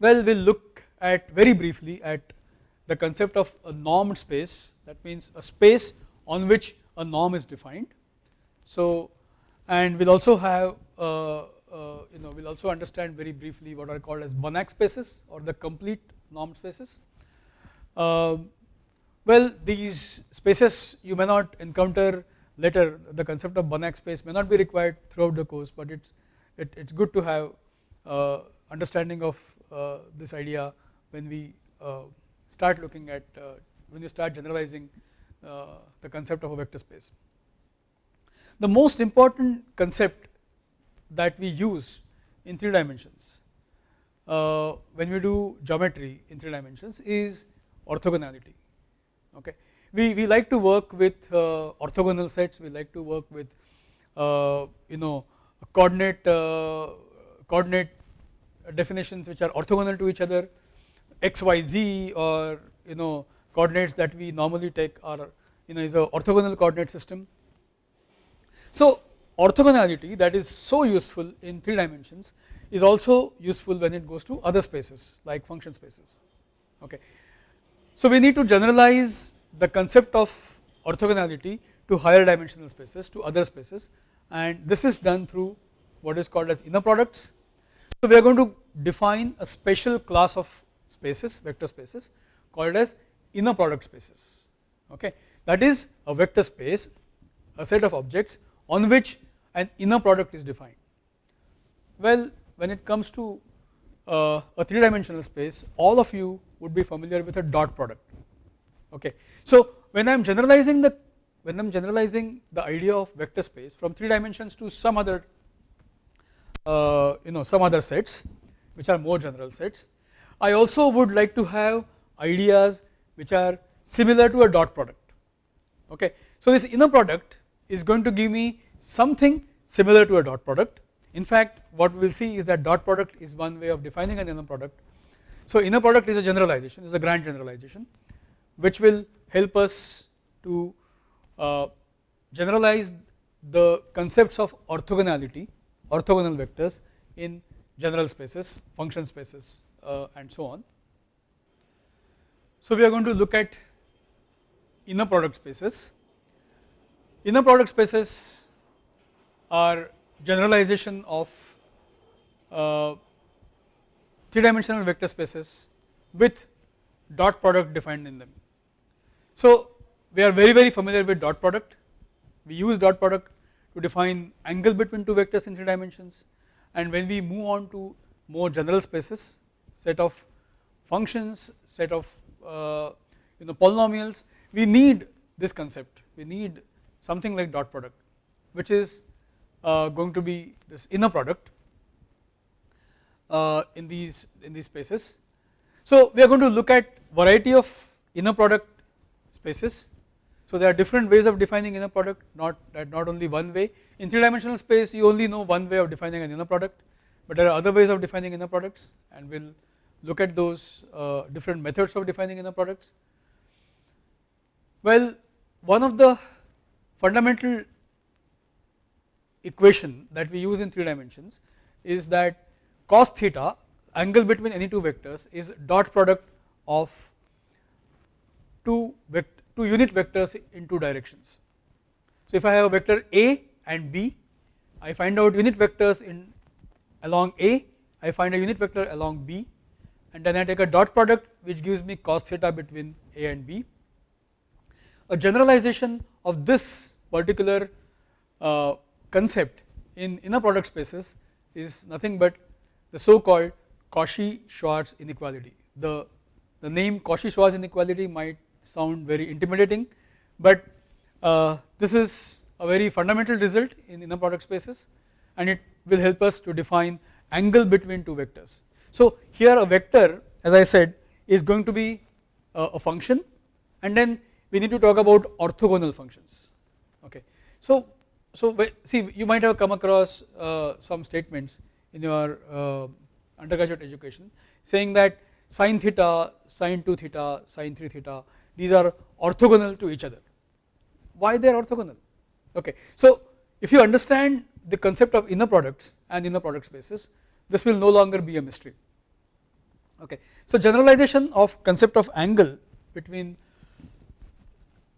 Well we will look at very briefly at the concept of a normed space that means a space on which a norm is defined. So and we will also have uh, uh, you know we will also understand very briefly what are called as Banach spaces or the complete norm spaces. Uh, well these spaces you may not encounter later the concept of Banach space may not be required throughout the course but it's it, it's good to have uh, understanding of uh, this idea when we uh, start looking at when you start generalizing the concept of a vector space. The most important concept that we use in 3 dimensions. Uh, when we do geometry in 3 dimensions is orthogonality okay. We, we like to work with uh, orthogonal sets, we like to work with uh, you know coordinate uh, coordinate definitions which are orthogonal to each other. X y z or you know coordinates that we normally take are you know is a orthogonal coordinate system. So orthogonality that is so useful in 3 dimensions is also useful when it goes to other spaces like function spaces okay. So we need to generalize the concept of orthogonality to higher dimensional spaces to other spaces and this is done through what is called as inner products. So we are going to define a special class of spaces vector spaces called as inner product spaces okay that is a vector space a set of objects on which an inner product is defined. Well when it comes to uh, a 3 dimensional space all of you would be familiar with a dot product okay. So when I am generalizing the when I am generalizing the idea of vector space from 3 dimensions to some other uh, you know some other sets which are more general sets I also would like to have ideas which are similar to a dot product okay. So this inner product is going to give me something similar to a dot product. In fact, what we will see is that dot product is one way of defining an inner product. So inner product is a generalization, is a grand generalization, which will help us to uh, generalize the concepts of orthogonality, orthogonal vectors in general spaces, function spaces uh, and so on. So we are going to look at inner product spaces inner product spaces are generalization of uh, three dimensional vector spaces with dot product defined in them. So we are very very familiar with dot product. We use dot product to define angle between two vectors in three dimensions. And when we move on to more general spaces set of functions set of uh, you know polynomials we need this concept. We need something like dot product which is uh, going to be this inner product uh, in these in these spaces. So we are going to look at variety of inner product spaces so there are different ways of defining inner product not that not only one way in three dimensional space you only know one way of defining an inner product but there are other ways of defining inner products and we will look at those uh, different methods of defining inner products. Well one of the fundamental equation that we use in three dimensions is that cos theta angle between any two vectors is dot product of two vector two unit vectors in two directions. So if I have a vector A and B, I find out unit vectors in along A, I find a unit vector along B and then I take a dot product which gives me cos theta between A and B. A generalization of this particular uh, concept in inner product spaces is nothing but the so called Cauchy-Schwarz inequality. The, the name Cauchy-Schwarz inequality might sound very intimidating, but uh, this is a very fundamental result in inner product spaces and it will help us to define angle between two vectors. So here a vector as I said is going to be a, a function and then we need to talk about orthogonal functions okay. So, so see you might have come across uh, some statements in your uh, undergraduate education saying that sine theta, sine 2 theta, sine 3 theta these are orthogonal to each other. Why they are orthogonal? Okay. So if you understand the concept of inner products and inner product spaces, this will no longer be a mystery. Okay. So generalization of concept of angle between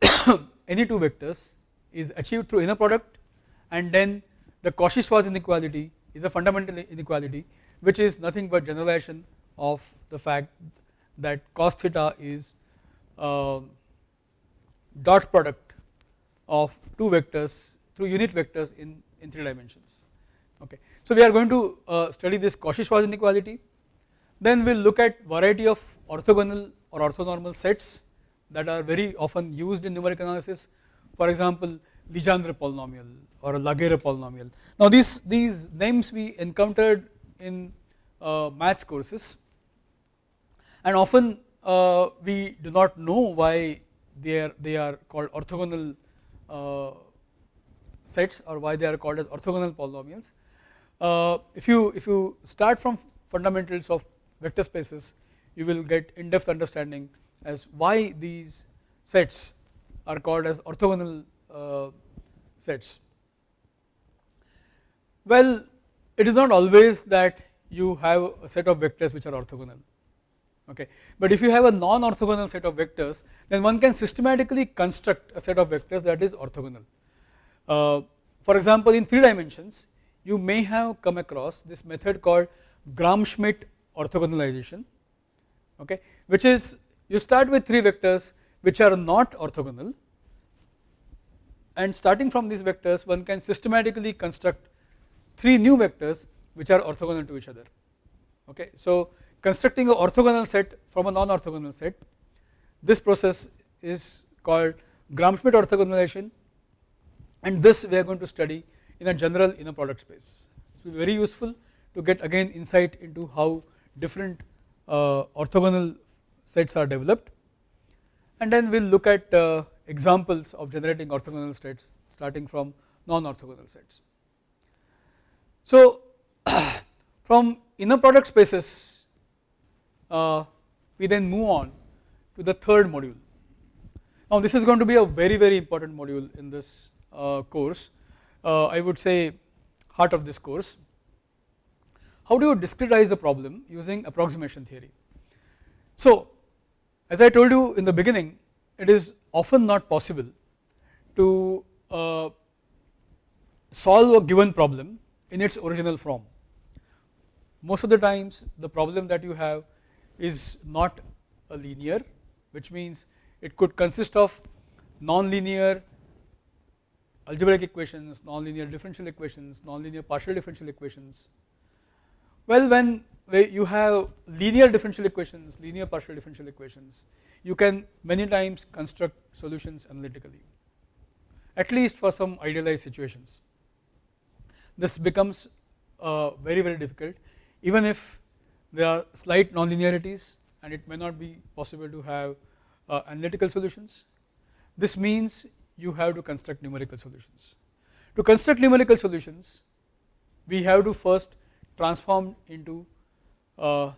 any two vectors is achieved through inner product and then the Cauchy-Schwarz inequality is a fundamental inequality which is nothing but generalization of the fact that cos theta is uh, dot product of two vectors through unit vectors in, in 3 dimensions. Okay. So we are going to uh, study this Cauchy-Schwarz inequality. Then we will look at variety of orthogonal or orthonormal sets that are very often used in numeric analysis for example Legendre polynomial or a Laguerre polynomial. Now these, these names we encountered in uh, maths courses and often uh, we do not know why they are they are called orthogonal uh, sets or why they are called as orthogonal polynomials. Uh, if you if you start from fundamentals of vector spaces you will get in depth understanding as why these sets are called as orthogonal uh, sets. Well it is not always that you have a set of vectors which are orthogonal okay. But if you have a non-orthogonal set of vectors then one can systematically construct a set of vectors that is orthogonal. Uh, for example in 3 dimensions you may have come across this method called Gram-Schmidt orthogonalization okay which is you start with 3 vectors which are not orthogonal and starting from these vectors one can systematically construct 3 new vectors which are orthogonal to each other okay. So constructing an orthogonal set from a non-orthogonal set. This process is called Gram-Schmidt orthogonalization and this we are going to study in a general inner product space. It will be very useful to get again insight into how different uh, orthogonal sets are developed and then we will look at uh, examples of generating orthogonal states starting from non-orthogonal sets. So from inner product spaces uh, we then move on to the third module. Now this is going to be a very very important module in this uh, course, uh, I would say heart of this course. How do you discretize a problem using approximation theory? So as I told you in the beginning it is often not possible to uh, solve a given problem in its original form. Most of the times the problem that you have is not a linear which means it could consist of non-linear algebraic equations, non-linear differential equations, non-linear partial differential equations. Well, when you have linear differential equations, linear partial differential equations, you can many times construct solutions analytically, at least for some idealized situations. This becomes uh, very very difficult, even if there are slight nonlinearities, and it may not be possible to have uh, analytical solutions. This means you have to construct numerical solutions. To construct numerical solutions, we have to first transform into uh,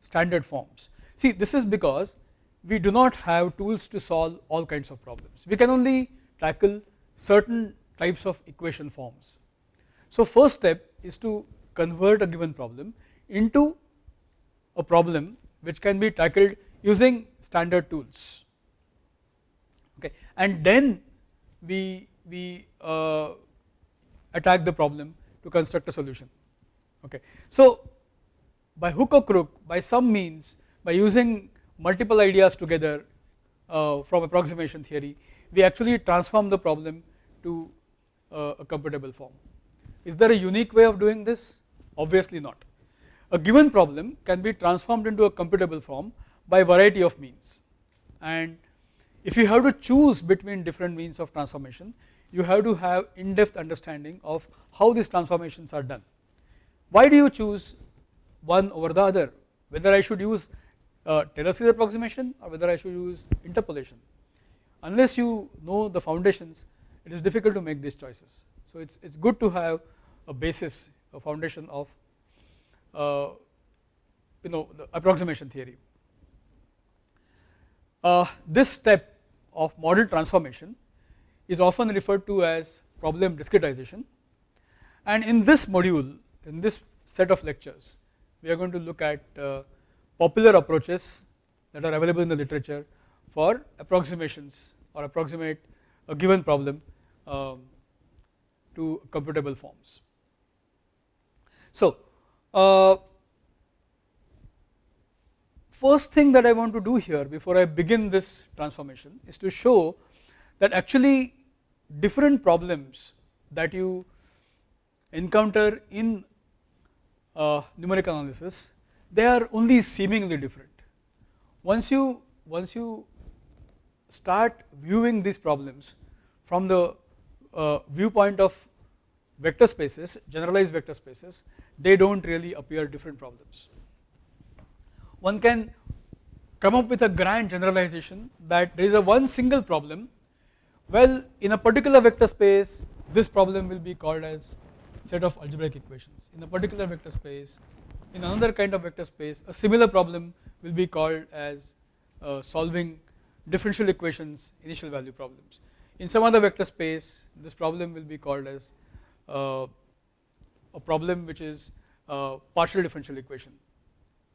standard forms. See this is because we do not have tools to solve all kinds of problems. We can only tackle certain types of equation forms. So first step is to convert a given problem into a problem which can be tackled using standard tools okay and then we we uh, attack the problem to construct a solution okay so by hook or crook by some means by using multiple ideas together uh, from approximation theory we actually transform the problem to uh, a computable form. Is there a unique way of doing this? Obviously not. A given problem can be transformed into a computable form by variety of means. And if you have to choose between different means of transformation you have to have in depth understanding of how these transformations are done. Why do you choose one over the other whether I should use uh, Taylor series approximation or whether I should use interpolation unless you know the foundations it is difficult to make these choices. So it is it's good to have a basis a foundation of uh, you know the approximation theory. Uh, this step of model transformation is often referred to as problem discretization and in this module in this set of lectures we are going to look at uh, popular approaches that are available in the literature for approximations or approximate a given problem um, to computable forms. So, uh, first thing that I want to do here before I begin this transformation is to show that actually different problems that you encounter in uh, numerical analysis they are only seemingly different. Once you once you start viewing these problems from the uh, viewpoint of vector spaces generalized vector spaces they do not really appear different problems one can come up with a grand generalization that there is a one single problem well in a particular vector space this problem will be called as set of algebraic equations. In a particular vector space in another kind of vector space a similar problem will be called as uh, solving differential equations initial value problems. In some other vector space this problem will be called as uh, a problem which is uh, partial differential equation.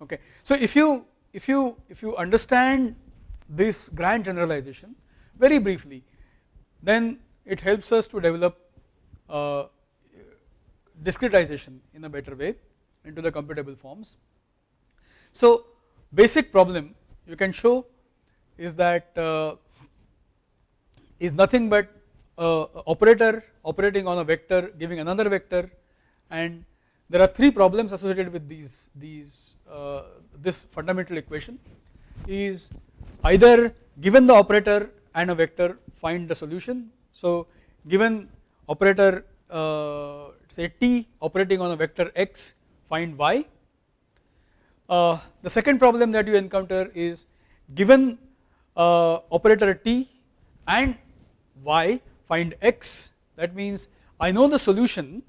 Okay. So if you if you if you understand this grand generalization very briefly then it helps us to develop uh, discretization in a better way into the computable forms. So basic problem you can show is that uh, is nothing but operator operating on a vector giving another vector and there are three problems associated with these these uh, this fundamental equation is either given the operator and a vector find the solution. So given operator uh, say t operating on a vector x find y. Uh, the second problem that you encounter is given uh, operator t and y find x that means I know the solution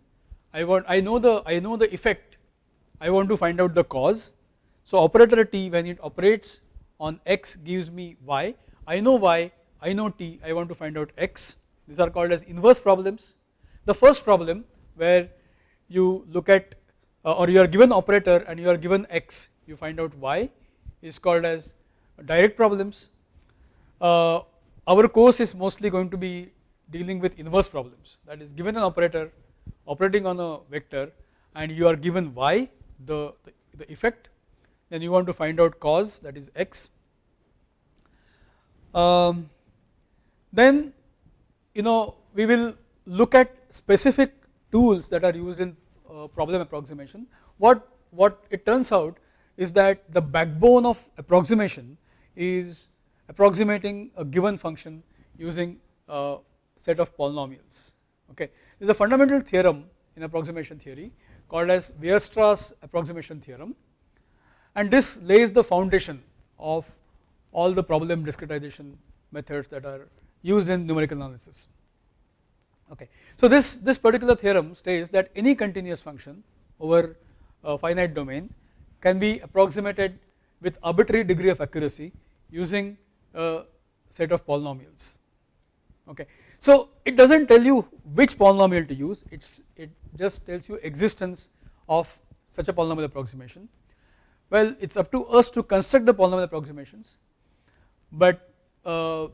I want I know the I know the effect I want to find out the cause. So operator t when it operates on x gives me y, I know y, I know t, I want to find out x, these are called as inverse problems. The first problem where you look at uh, or you are given operator and you are given x, you find out y is called as direct problems. Uh, our course is mostly going to be dealing with inverse problems that is given an operator operating on a vector and you are given y the, the, effect then you want to find out cause that is x. Um, then you know we will look at specific tools that are used in uh, problem approximation. What, what it turns out is that the backbone of approximation is approximating a given function using a set of polynomials. Okay. There is a fundamental theorem in approximation theory called as Weierstrass approximation theorem and this lays the foundation of all the problem discretization methods that are used in numerical analysis. Okay. So this, this particular theorem states that any continuous function over a finite domain can be approximated with arbitrary degree of accuracy using a set of polynomials. Okay. So it does not tell you which polynomial to use, it's, it just tells you existence of such a polynomial approximation. Well, it is up to us to construct the polynomial approximations, but uh,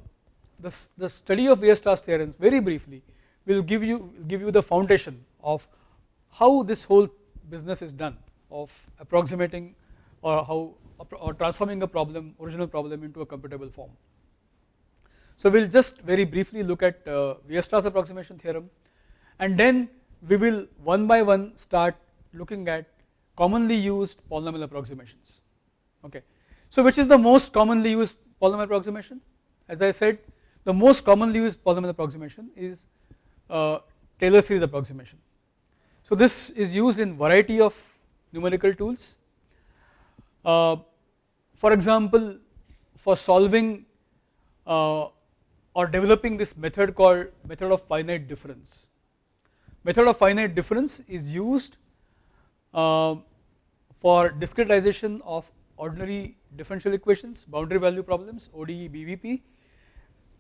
the, the study of Weierstrass theorems very briefly will give you give you the foundation of how this whole business is done of approximating or how or transforming a problem original problem into a computable form. So we will just very briefly look at uh, Weierstrass approximation theorem and then we will one by one start looking at commonly used polynomial approximations okay. So which is the most commonly used polynomial approximation as I said the most commonly used polynomial approximation is Taylor series approximation. So this is used in variety of numerical tools. Uh, for example, for solving uh, or developing this method called method of finite difference. Method of finite difference is used uh, for discretization of ordinary differential equations, boundary value problems, ODE, BVP.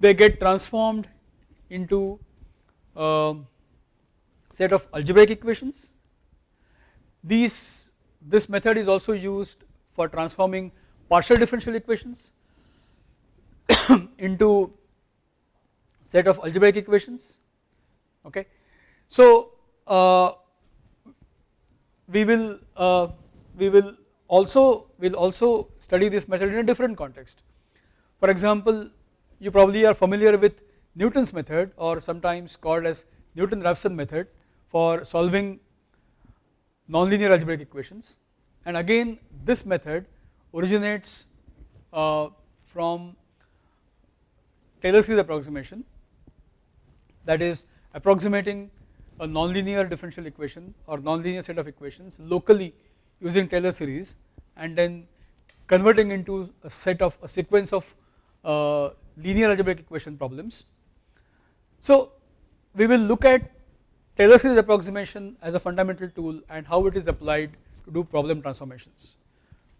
They get transformed into uh, set of algebraic equations. These this method is also used for transforming partial differential equations into set of algebraic equations okay. So uh, we will uh, we will also will also study this method in a different context. For example, you probably are familiar with Newton's method or sometimes called as Newton-Raphson method for solving nonlinear algebraic equations. And again this method originates uh, from Taylor series approximation that is approximating a nonlinear differential equation or nonlinear set of equations locally using Taylor series and then converting into a set of a sequence of uh, linear algebraic equation problems so we will look at Taylor series approximation as a fundamental tool and how it is applied to do problem transformations.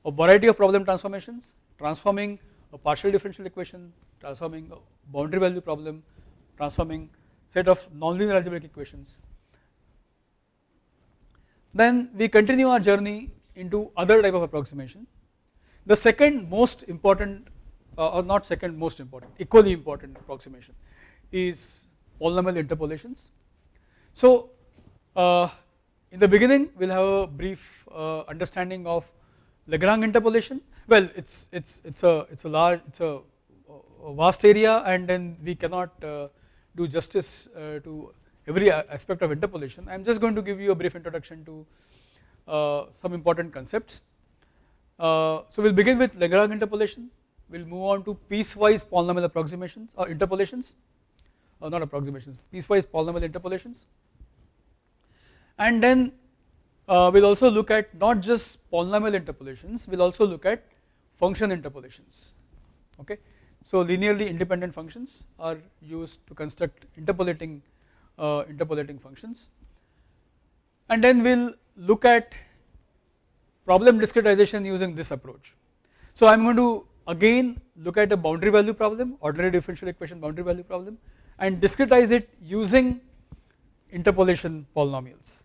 A variety of problem transformations, transforming a partial differential equation, transforming a boundary value problem, transforming set of nonlinear algebraic equations. Then we continue our journey into other type of approximation. The second most important uh, or not second most important, equally important approximation is polynomial interpolations. So uh, in the beginning we will have a brief uh, understanding of Lagrange interpolation. Well, it's it's it's a it's a large it's a, a vast area, and then we cannot uh, do justice uh, to every aspect of interpolation. I am just going to give you a brief introduction to uh, some important concepts. Uh, so we will begin with Lagrange interpolation. We will move on to piecewise polynomial approximations or interpolations not approximations piecewise polynomial interpolations and then uh, we will also look at not just polynomial interpolations we will also look at function interpolations okay. So linearly independent functions are used to construct interpolating uh, interpolating functions and then we will look at problem discretization using this approach. So I am going to again look at a boundary value problem ordinary differential equation boundary value problem and discretize it using interpolation polynomials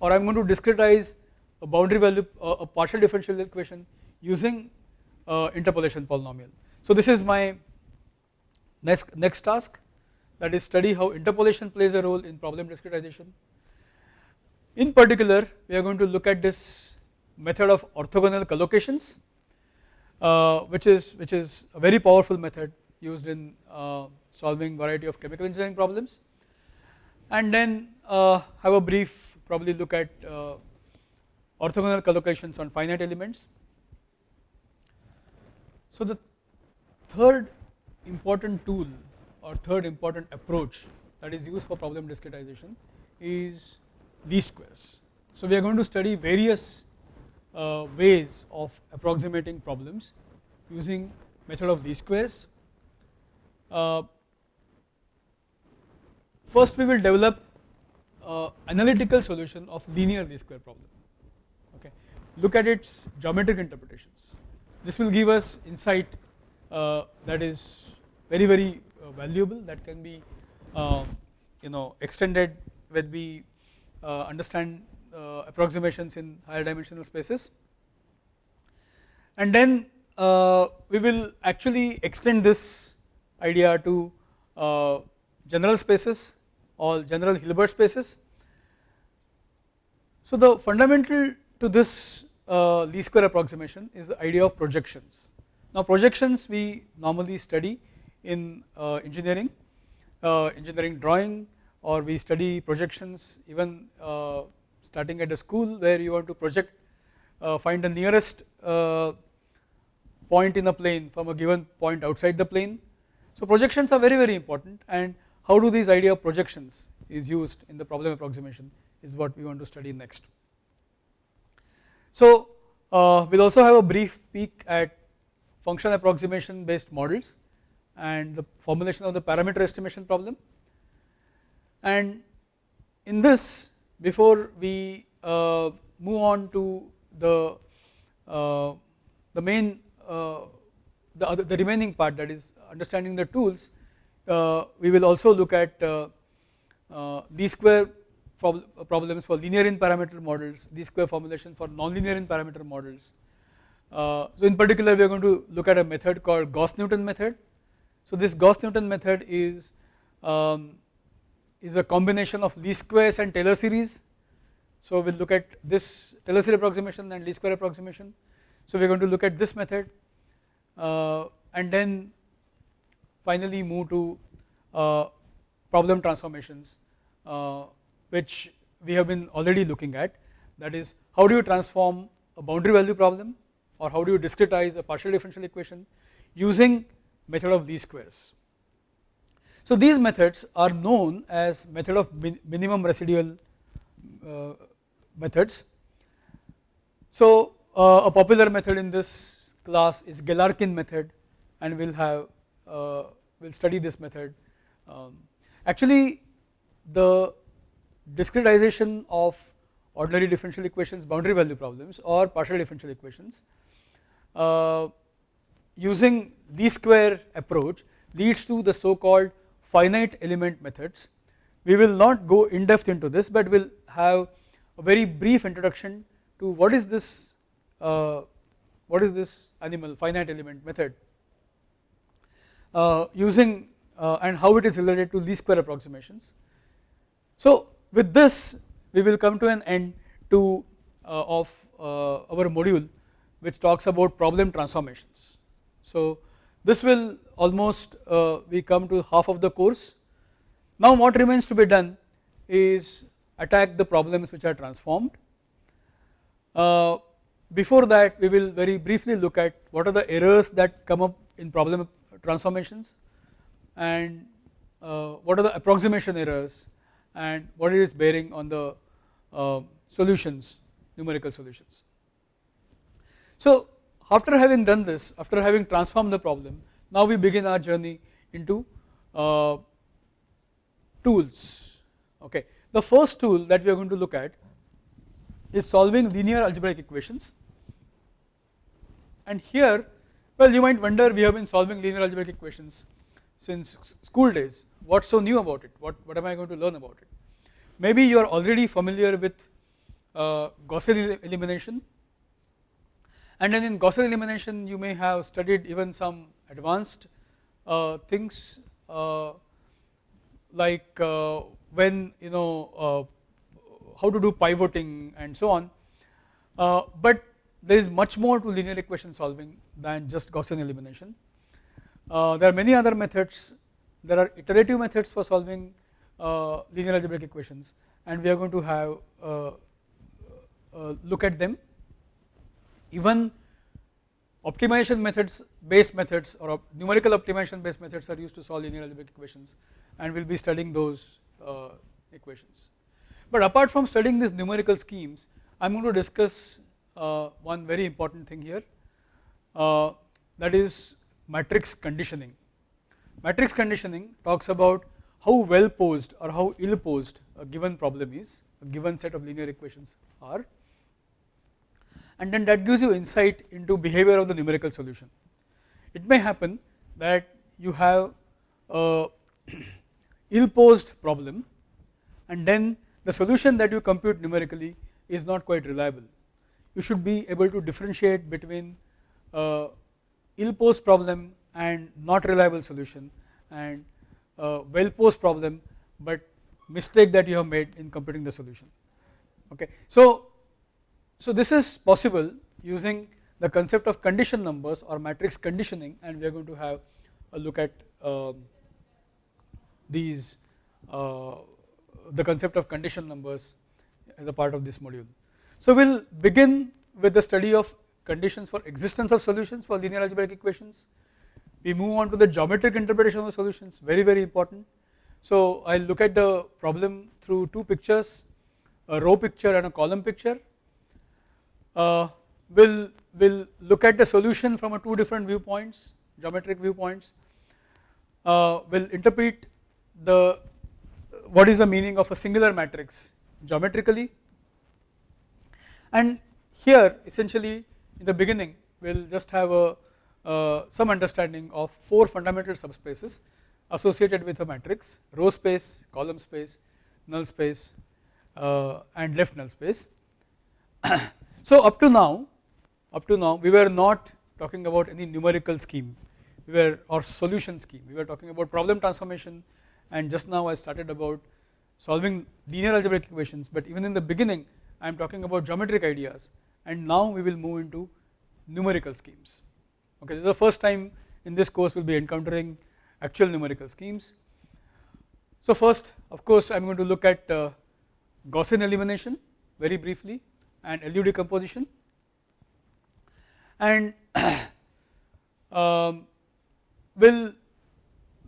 or I am going to discretize a boundary value uh, a partial differential equation using uh, interpolation polynomial. So this is my next next task that is study how interpolation plays a role in problem discretization. In particular we are going to look at this method of orthogonal collocations uh, which is which is a very powerful method used in uh, solving variety of chemical engineering problems and then uh, have a brief probably look at uh, orthogonal collocations on finite elements. So the third important tool or third important approach that is used for problem discretization is least squares. So we are going to study various uh, ways of approximating problems using method of least squares. Uh, first we will develop uh, analytical solution of linear least square problem. Okay. Look at its geometric interpretations. This will give us insight uh, that is very very uh, valuable that can be um, you know extended when we uh, understand uh, approximations in higher dimensional spaces. And then uh, we will actually extend this idea to general spaces or general Hilbert spaces. So the fundamental to this uh, least square approximation is the idea of projections. Now projections we normally study in uh, engineering, uh, engineering drawing or we study projections even uh, starting at a school where you want to project uh, find the nearest uh, point in a plane from a given point outside the plane. So projections are very very important and how do these idea of projections is used in the problem approximation is what we want to study next. So uh, we will also have a brief peek at function approximation based models and the formulation of the parameter estimation problem and in this before we uh, move on to the uh, the main uh, the other the remaining part that is understanding the tools we will also look at least uh, square problems for linear in parameter models least square formulation for nonlinear in parameter models. So in particular we are going to look at a method called Gauss Newton method. So this Gauss Newton method is um, is a combination of least squares and Taylor series. So we will look at this Taylor series approximation and least square approximation. So we are going to look at this method. Uh, and then finally move to uh, problem transformations uh, which we have been already looking at that is how do you transform a boundary value problem or how do you discretize a partial differential equation using method of least squares. So these methods are known as method of min minimum residual uh, methods. So uh, a popular method in this class is Galerkin method and we will have uh, we will study this method. Um, actually the discretization of ordinary differential equations boundary value problems or partial differential equations uh, using least square approach leads to the so called finite element methods. We will not go in depth into this but we will have a very brief introduction to what is this uh, what is this animal finite element method using uh, and how it is related to least square approximations. So with this we will come to an end to uh, of uh, our module which talks about problem transformations. So this will almost uh, we come to half of the course. Now what remains to be done is attack the problems which are transformed. Uh, before that we will very briefly look at what are the errors that come up in problem transformations and uh, what are the approximation errors and what is bearing on the uh, solutions numerical solutions. So after having done this after having transformed the problem now we begin our journey into uh, tools okay. The first tool that we are going to look at is solving linear algebraic equations and here well you might wonder we have been solving linear algebraic equations since school days. What's so new about it? What, what am I going to learn about it? Maybe you are already familiar with uh, Gaussian elimination. And then in Gaussian elimination you may have studied even some advanced uh, things uh, like uh, when you know uh, how to do pivoting and so on, uh, but there is much more to linear equation solving than just Gaussian elimination. Uh, there are many other methods, there are iterative methods for solving uh, linear algebraic equations and we are going to have uh, look at them. Even optimization methods based methods or op numerical optimization based methods are used to solve linear algebraic equations and we will be studying those equations. But apart from studying these numerical schemes, I am going to discuss uh, one very important thing here uh, that is matrix conditioning. Matrix conditioning talks about how well posed or how ill posed a given problem is, a given set of linear equations are and then that gives you insight into behavior of the numerical solution. It may happen that you have a ill posed problem and then the solution that you compute numerically is not quite reliable. You should be able to differentiate between uh, ill posed problem and not reliable solution and uh, well posed problem but mistake that you have made in computing the solution okay. So, so this is possible using the concept of condition numbers or matrix conditioning and we are going to have a look at um, these uh, the concept of condition numbers as a part of this module. So we will begin with the study of conditions for existence of solutions for linear algebraic equations. We move on to the geometric interpretation of the solutions very very important. So I will look at the problem through two pictures a row picture and a column picture. Uh, we'll we'll look at the solution from a two different viewpoints geometric viewpoints. Uh, will interpret the what is the meaning of a singular matrix geometrically and here essentially in the beginning we will just have a uh, some understanding of four fundamental subspaces associated with a matrix row space, column space, null space uh, and left null space. so up to now up to now we were not talking about any numerical scheme. We were or solution scheme. We were talking about problem transformation. And just now I started about solving linear algebraic equations. But even in the beginning I am talking about geometric ideas. And now we will move into numerical schemes. Okay this is the first time in this course we will be encountering actual numerical schemes. So first of course I am going to look at uh, Gaussian elimination very briefly and LU decomposition. And um, will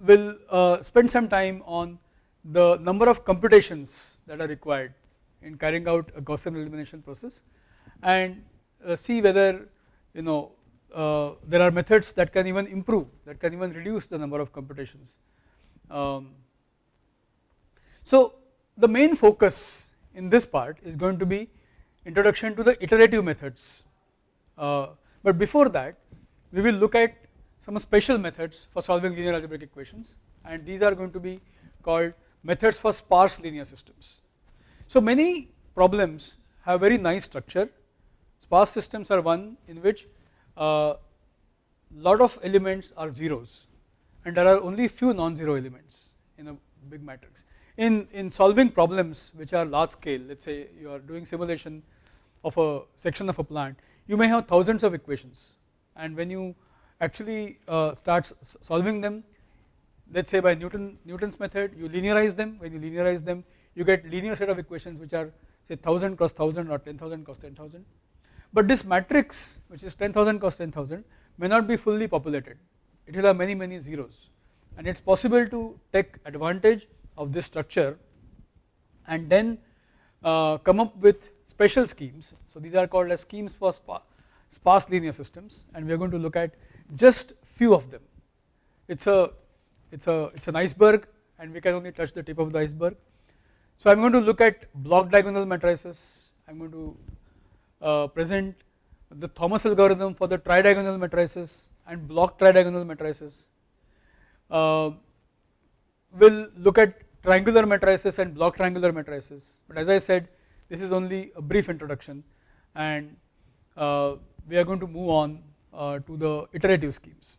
will uh, spend some time on the number of computations that are required in carrying out a Gaussian elimination process and uh, see whether you know uh, there are methods that can even improve that can even reduce the number of computations. Um, so the main focus in this part is going to be introduction to the iterative methods uh, but before that we will look at some special methods for solving linear algebraic equations and these are going to be called methods for sparse linear systems. So many problems have very nice structure. Sparse systems are one in which uh, lot of elements are zeros and there are only few non-zero elements in a big matrix. In, in solving problems which are large scale let us say you are doing simulation of a section of a plant you may have thousands of equations. And when you actually uh, starts solving them let us say by Newton Newton's method you linearize them. When you linearize them you get linear set of equations which are say 1000 cross 1000 or 10000 cross 10000 but this matrix which is 10000 cross 10000 may not be fully populated. It will have many many zeros. And it is possible to take advantage of this structure and then uh, come up with special schemes. So these are called as schemes for sparse linear systems. And we are going to look at just few of them. It's a it's a it's an iceberg and we can only touch the tip of the iceberg. So I'm going to look at block diagonal matrices. I'm going to uh, present the Thomas algorithm for the tridiagonal matrices and block tridiagonal matrices. Uh, we'll look at triangular matrices and block triangular matrices but as I said this is only a brief introduction and uh, we are going to move on uh, to the iterative schemes.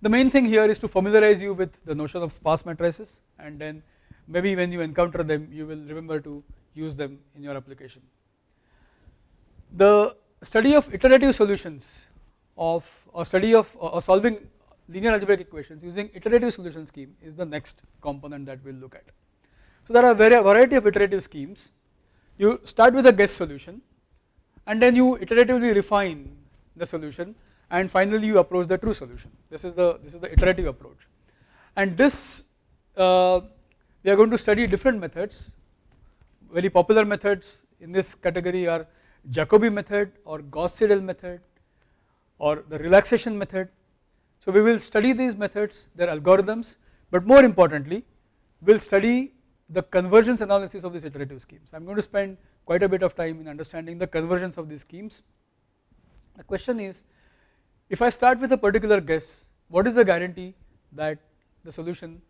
The main thing here is to familiarize you with the notion of sparse matrices and then maybe when you encounter them you will remember to use them in your application. The study of iterative solutions of or study of or solving linear algebraic equations using iterative solution scheme is the next component that we will look at. So there are a variety of iterative schemes you start with a guess solution and then you iteratively refine the solution and finally you approach the true solution this is the this is the iterative approach and this uh, we are going to study different methods very popular methods in this category are Jacobi method or Gauss-Seidel method or the relaxation method. So we will study these methods their algorithms but more importantly we will study the convergence analysis of these iterative schemes. I am going to spend quite a bit of time in understanding the convergence of these schemes. The question is if I start with a particular guess what is the guarantee that the solution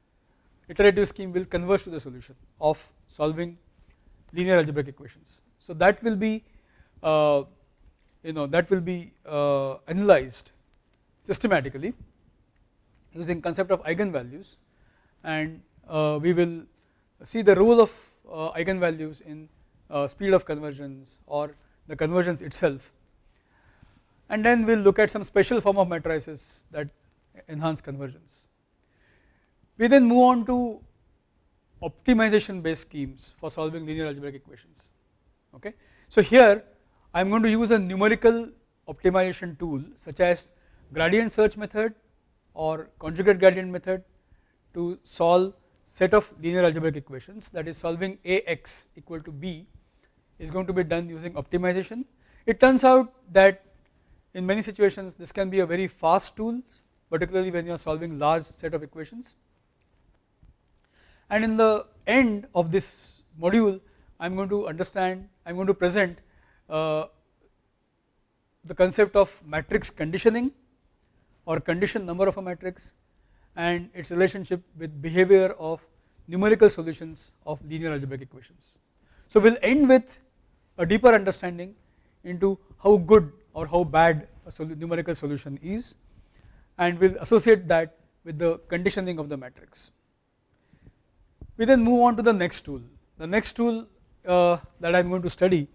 iterative scheme will converge to the solution of solving linear algebraic equations. So that will be uh, you know that will be uh, analyzed systematically using concept of eigenvalues and uh, we will see the role of uh, eigenvalues in uh, speed of convergence or the convergence itself and then we will look at some special form of matrices that enhance convergence. We then move on to optimization based schemes for solving linear algebraic equations okay. So here I am going to use a numerical optimization tool such as gradient search method or conjugate gradient method to solve set of linear algebraic equations that is solving Ax equal to b is going to be done using optimization. It turns out that in many situations this can be a very fast tool particularly when you are solving large set of equations and in the end of this module I am going to understand I am going to present uh, the concept of matrix conditioning or condition number of a matrix and its relationship with behavior of numerical solutions of linear algebraic equations. So we will end with a deeper understanding into how good or how bad a numerical solution is and we will associate that with the conditioning of the matrix. We then move on to the next tool. The next tool uh, that I am going to study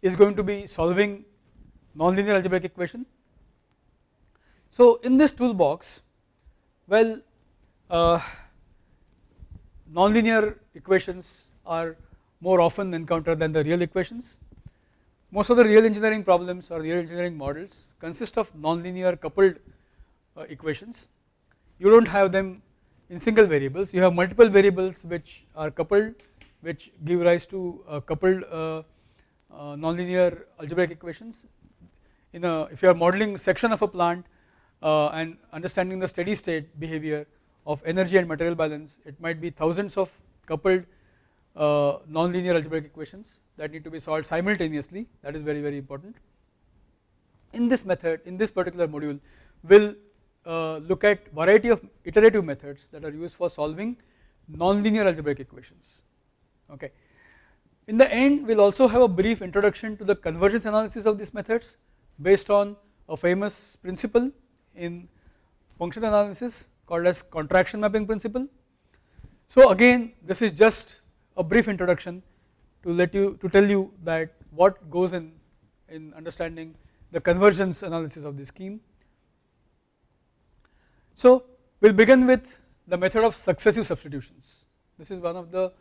is going to be solving nonlinear algebraic equation. So in this toolbox well uh, nonlinear equations are more often encountered than the real equations. Most of the real engineering problems or real engineering models consist of nonlinear coupled uh, equations. You do not have them in single variables you have multiple variables which are coupled which give rise to uh, coupled uh, uh, nonlinear algebraic equations in a if you are modeling section of a plant uh, and understanding the steady state behavior of energy and material balance it might be thousands of coupled uh, nonlinear algebraic equations that need to be solved simultaneously that is very very important. In this method in this particular module will uh, look at variety of iterative methods that are used for solving nonlinear algebraic equations okay. In the end we will also have a brief introduction to the convergence analysis of these methods based on a famous principle in function analysis called as contraction mapping principle. So again this is just a brief introduction to let you to tell you that what goes in in understanding the convergence analysis of the scheme. So we will begin with the method of successive substitutions this is one of the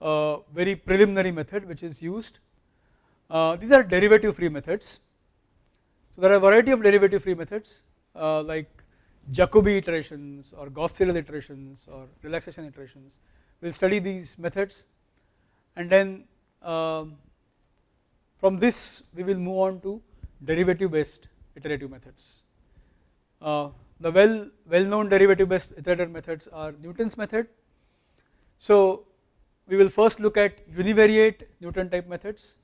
uh, very preliminary method which is used. Uh, these are derivative free methods. So there are a variety of derivative free methods uh, like Jacobi iterations or Gauss-Seidel iterations or relaxation iterations. We will study these methods and then um, from this we will move on to derivative based iterative methods. The well well known derivative based iterative methods are Newton's method. So we will first look at univariate Newton type methods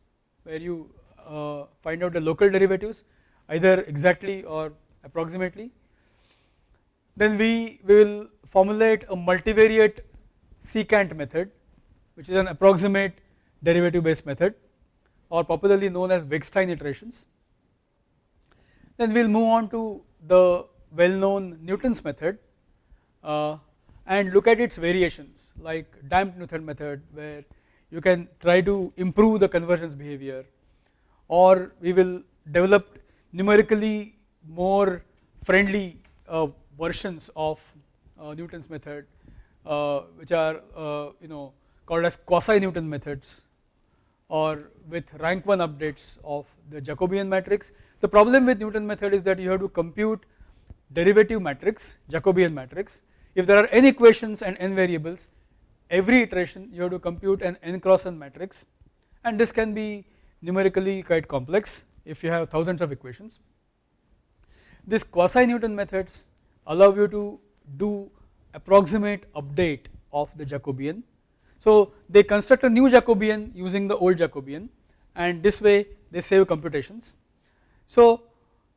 where you uh, find out the local derivatives either exactly or approximately. Then we, we will formulate a multivariate secant method which is an approximate derivative based method or popularly known as Wegstein iterations. Then we will move on to the well known Newton's method uh, and look at its variations like damped Newton method where you can try to improve the convergence behavior or we will develop numerically more friendly uh, versions of uh, Newton's method uh, which are uh, you know called as quasi Newton methods or with rank 1 updates of the Jacobian matrix. The problem with Newton method is that you have to compute derivative matrix Jacobian matrix if there are n equations and n variables every iteration you have to compute an n cross n matrix and this can be numerically quite complex if you have thousands of equations. This quasi Newton methods allow you to do approximate update of the Jacobian. So they construct a new Jacobian using the old Jacobian and this way they save computations. So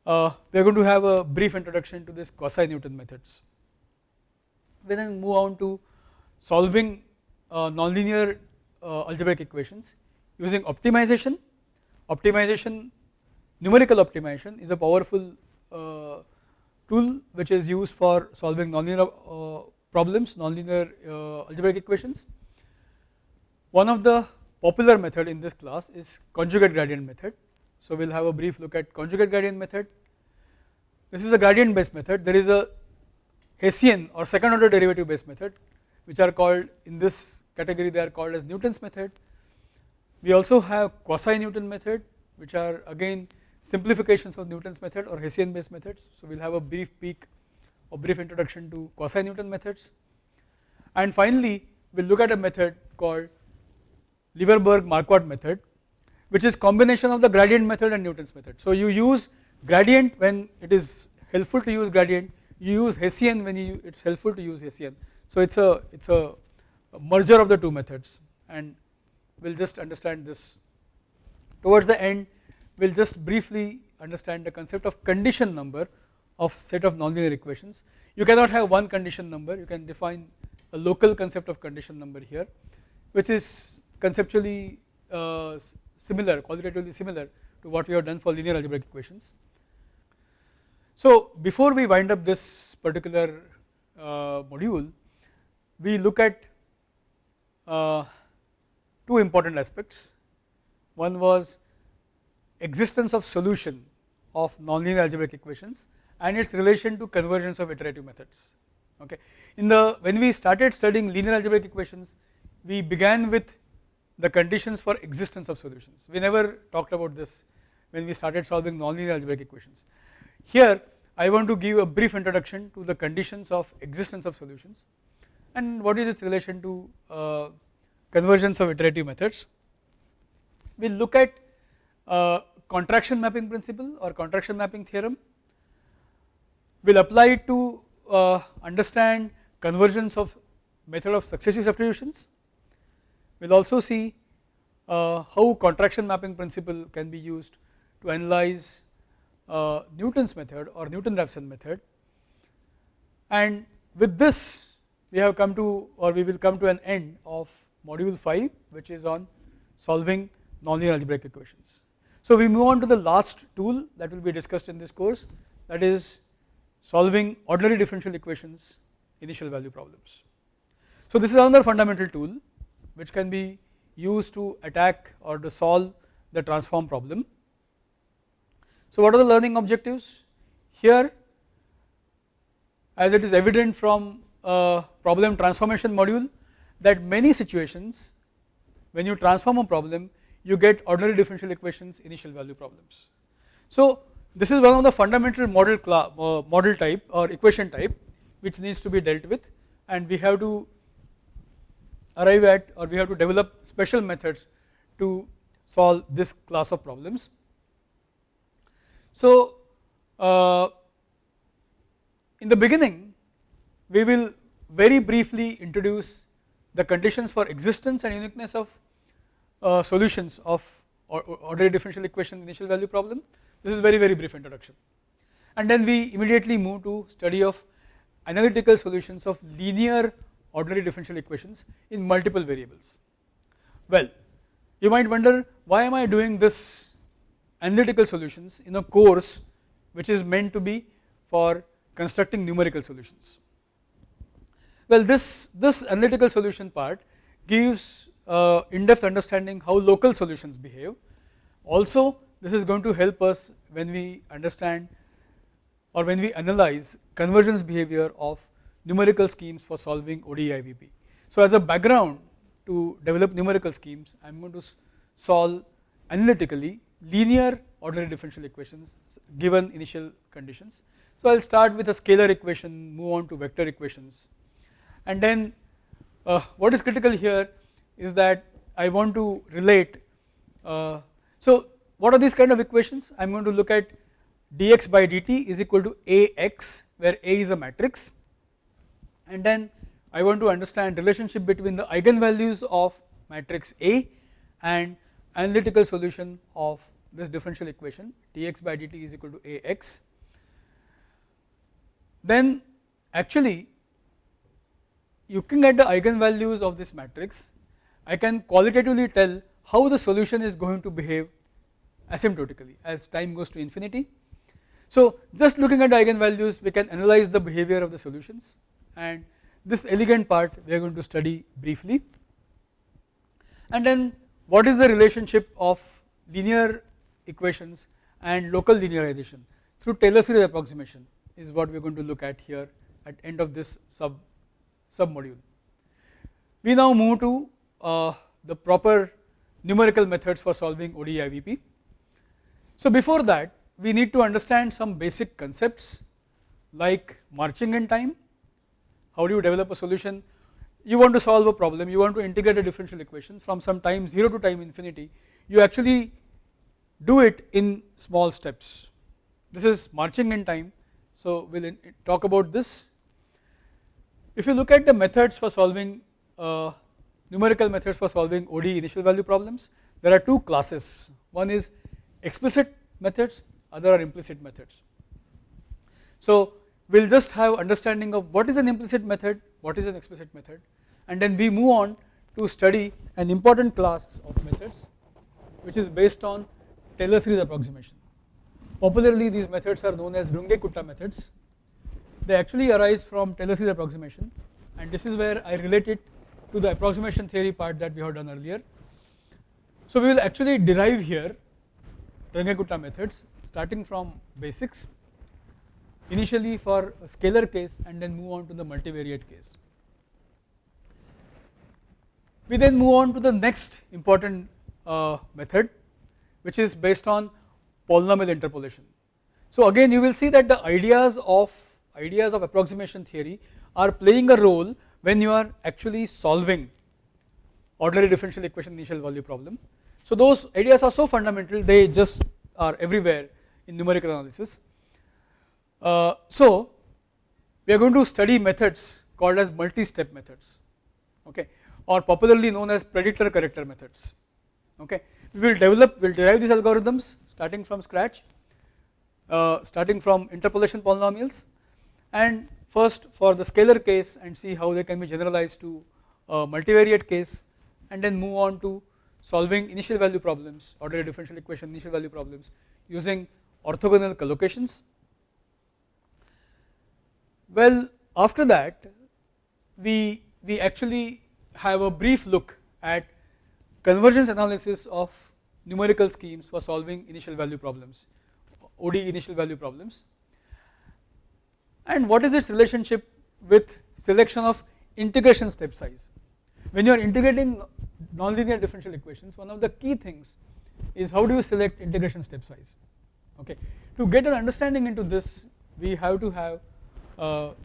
uh, we are going to have a brief introduction to this quasi Newton methods. We then move on to solving uh, nonlinear uh, algebraic equations using optimization. Optimization, numerical optimization is a powerful uh, tool which is used for solving nonlinear uh, problems, nonlinear uh, algebraic equations. One of the popular method in this class is conjugate gradient method. So we will have a brief look at conjugate gradient method. This is a gradient based method. There is a Hessian or second order derivative based method which are called in this category they are called as Newton's method. We also have quasi Newton method which are again simplifications of Newton's method or Hessian based methods. So we will have a brief peek or brief introduction to quasi Newton methods and finally we will look at a method called Levenberg Marquardt method which is combination of the gradient method and Newton's method. So you use gradient when it is helpful to use gradient you use Hessian when you it is helpful to use Hessian. So it is a it is a merger of the two methods and we will just understand this towards the end we will just briefly understand the concept of condition number of set of nonlinear equations. You cannot have one condition number you can define a local concept of condition number here which is conceptually uh, similar qualitatively similar to what we have done for linear algebraic equations. So before we wind up this particular uh, module we look at uh, two important aspects one was existence of solution of nonlinear algebraic equations and its relation to convergence of iterative methods okay. In the when we started studying linear algebraic equations we began with the conditions for existence of solutions we never talked about this when we started solving nonlinear algebraic equations. Here I want to give a brief introduction to the conditions of existence of solutions and what is its relation to uh, convergence of iterative methods. We will look at uh, contraction mapping principle or contraction mapping theorem, we will apply it to uh, understand convergence of method of successive substitutions. We will also see uh, how contraction mapping principle can be used to analyze uh, Newton's method or Newton-Raphson method and with this we have come to or we will come to an end of module 5 which is on solving nonlinear algebraic equations. So we move on to the last tool that will be discussed in this course that is solving ordinary differential equations initial value problems. So this is another fundamental tool which can be used to attack or to solve the transform problem. So what are the learning objectives? Here as it is evident from problem transformation module that many situations when you transform a problem you get ordinary differential equations initial value problems. So this is one of the fundamental model uh, model type or equation type which needs to be dealt with and we have to arrive at or we have to develop special methods to solve this class of problems. So uh, in the beginning we will very briefly introduce the conditions for existence and uniqueness of uh, solutions of ordinary differential equation initial value problem. This is very very brief introduction and then we immediately move to study of analytical solutions of linear ordinary differential equations in multiple variables. Well you might wonder why am I doing this analytical solutions in a course which is meant to be for constructing numerical solutions. Well, this, this analytical solution part gives uh, in-depth understanding how local solutions behave. Also, this is going to help us when we understand or when we analyze convergence behavior of numerical schemes for solving ODE IVP. So, as a background to develop numerical schemes, I am going to solve analytically linear ordinary differential equations given initial conditions. So, I will start with a scalar equation, move on to vector equations and then uh, what is critical here is that I want to relate. Uh, so, what are these kind of equations? I am going to look at dx by dt is equal to Ax where A is a matrix and then I want to understand relationship between the eigenvalues of matrix A and analytical solution of this differential equation dx by dt is equal to Ax. Then actually you can get the eigenvalues of this matrix I can qualitatively tell how the solution is going to behave asymptotically as time goes to infinity. So, just looking at the eigenvalues we can analyze the behavior of the solutions and this elegant part we are going to study briefly. And then what is the relationship of linear equations and local linearization through Taylor series approximation is what we are going to look at here at end of this sub sub module. We now move to uh, the proper numerical methods for solving ODE IVP. So, before that we need to understand some basic concepts like marching in time, how do you develop a solution, you want to solve a problem, you want to integrate a differential equation from some time 0 to time infinity, you actually do it in small steps. This is marching in time, so we will talk about this. If you look at the methods for solving uh, numerical methods for solving ODE initial value problems, there are two classes, one is explicit methods, other are implicit methods. So, we will just have understanding of what is an implicit method, what is an explicit method and then we move on to study an important class of methods which is based on Taylor series approximation. Popularly these methods are known as Runge-Kutta methods. They actually arise from Taylor series approximation and this is where I relate it to the approximation theory part that we have done earlier. So we will actually derive here Runge-Kutta methods starting from basics initially for scalar case and then move on to the multivariate case. We then move on to the next important uh, method which is based on polynomial interpolation. So again you will see that the ideas of ideas of approximation theory are playing a role when you are actually solving ordinary differential equation initial value problem. So those ideas are so fundamental they just are everywhere in numerical analysis. Uh, so we are going to study methods called as multi-step methods okay or popularly known as predictor corrector methods okay we will develop we will derive these algorithms starting from scratch uh, starting from interpolation polynomials and first for the scalar case and see how they can be generalized to multivariate case and then move on to solving initial value problems ordinary differential equation initial value problems using orthogonal collocations. Well after that we, we actually have a brief look at convergence analysis of numerical schemes for solving initial value problems, ODE initial value problems and what is its relationship with selection of integration step size. When you are integrating nonlinear differential equations one of the key things is how do you select integration step size okay. To get an understanding into this we have to have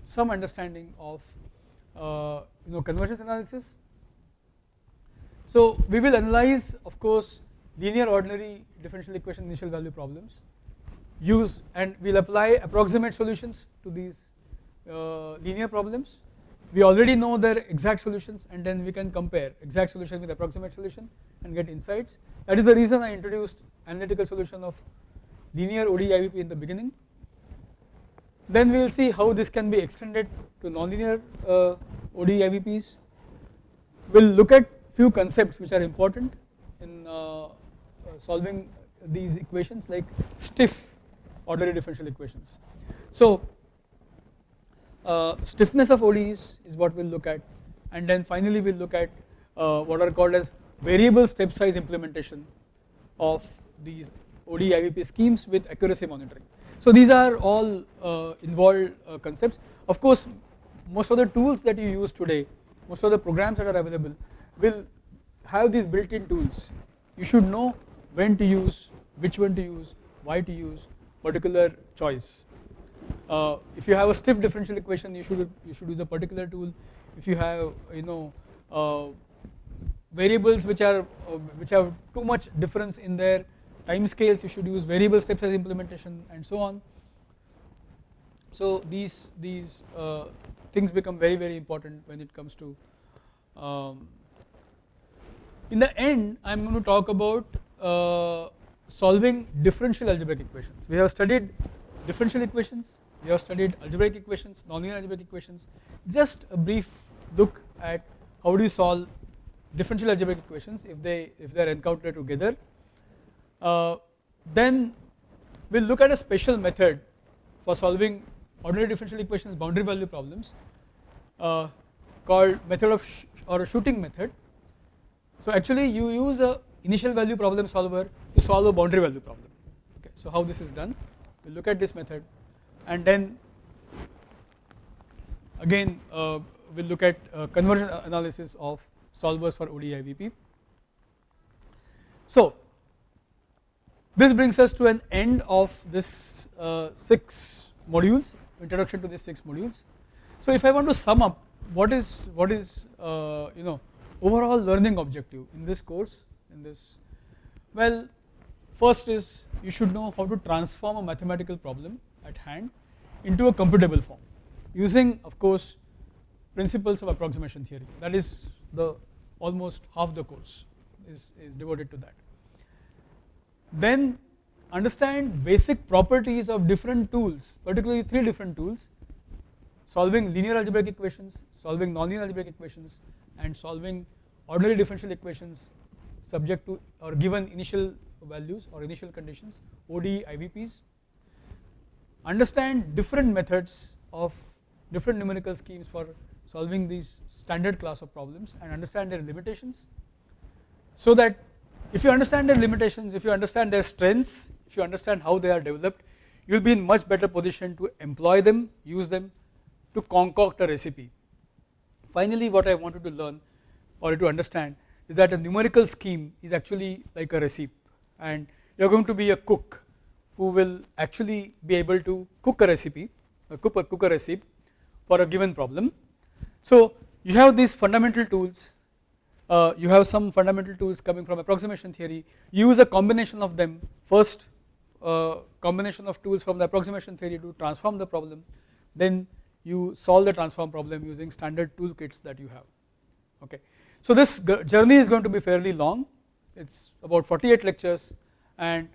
some understanding of uh, you know convergence analysis. So we will analyze of course linear ordinary differential equation initial value problems use and we will apply approximate solutions to these uh, linear problems. We already know their exact solutions and then we can compare exact solution with approximate solution and get insights. That is the reason I introduced analytical solution of linear ODE IVP in the beginning. Then we will see how this can be extended to nonlinear uh, ODE IVPs. We will look at few concepts which are important in uh, uh, solving these equations like stiff ordinary differential equations. So uh, stiffness of ODEs is what we will look at and then finally we will look at uh, what are called as variable step size implementation of these ODE IVP schemes with accuracy monitoring. So these are all uh, involved uh, concepts. Of course, most of the tools that you use today, most of the programs that are available will have these built-in tools. You should know when to use, which one to use, why to use, particular choice. Uh, if you have a stiff differential equation, you should you should use a particular tool. If you have you know uh, variables which are uh, which have too much difference in their time scales, you should use variable step size implementation and so on. So these these uh, things become very very important when it comes to. Um, in the end, I am going to talk about uh, solving differential algebraic equations. We have studied differential equations, we have studied algebraic equations, nonlinear algebraic equations. Just a brief look at how do you solve differential algebraic equations if they if they are encountered together. Uh, then we will look at a special method for solving ordinary differential equations boundary value problems uh, called method of or a shooting method. So actually you use a initial value problem solver to solve a boundary value problem. Okay, so how this is done? We will look at this method and then again uh, we will look at uh, convergence analysis of solvers for ODE-IVP. So this brings us to an end of this uh, 6 modules introduction to these 6 modules. So if I want to sum up what is what is uh, you know overall learning objective in this course in this well first is you should know how to transform a mathematical problem at hand into a computable form using of course principles of approximation theory that is the almost half the course is, is devoted to that. Then understand basic properties of different tools particularly 3 different tools solving linear algebraic equations, solving nonlinear algebraic equations and solving ordinary differential equations subject to or given initial values or initial conditions ODE IVPs. Understand different methods of different numerical schemes for solving these standard class of problems and understand their limitations so that if you understand their limitations, if you understand their strengths, if you understand how they are developed, you will be in much better position to employ them, use them to concoct a recipe. Finally, what I wanted to learn or to understand is that a numerical scheme is actually like a recipe and you are going to be a cook who will actually be able to cook a recipe, a cook a, cook a recipe for a given problem. So you have these fundamental tools, uh, you have some fundamental tools coming from approximation theory, use a combination of them. First uh, combination of tools from the approximation theory to transform the problem. Then you solve the transform problem using standard toolkits that you have. Okay. So this journey is going to be fairly long. It is about 48 lectures and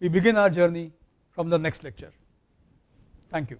we begin our journey from the next lecture. Thank you.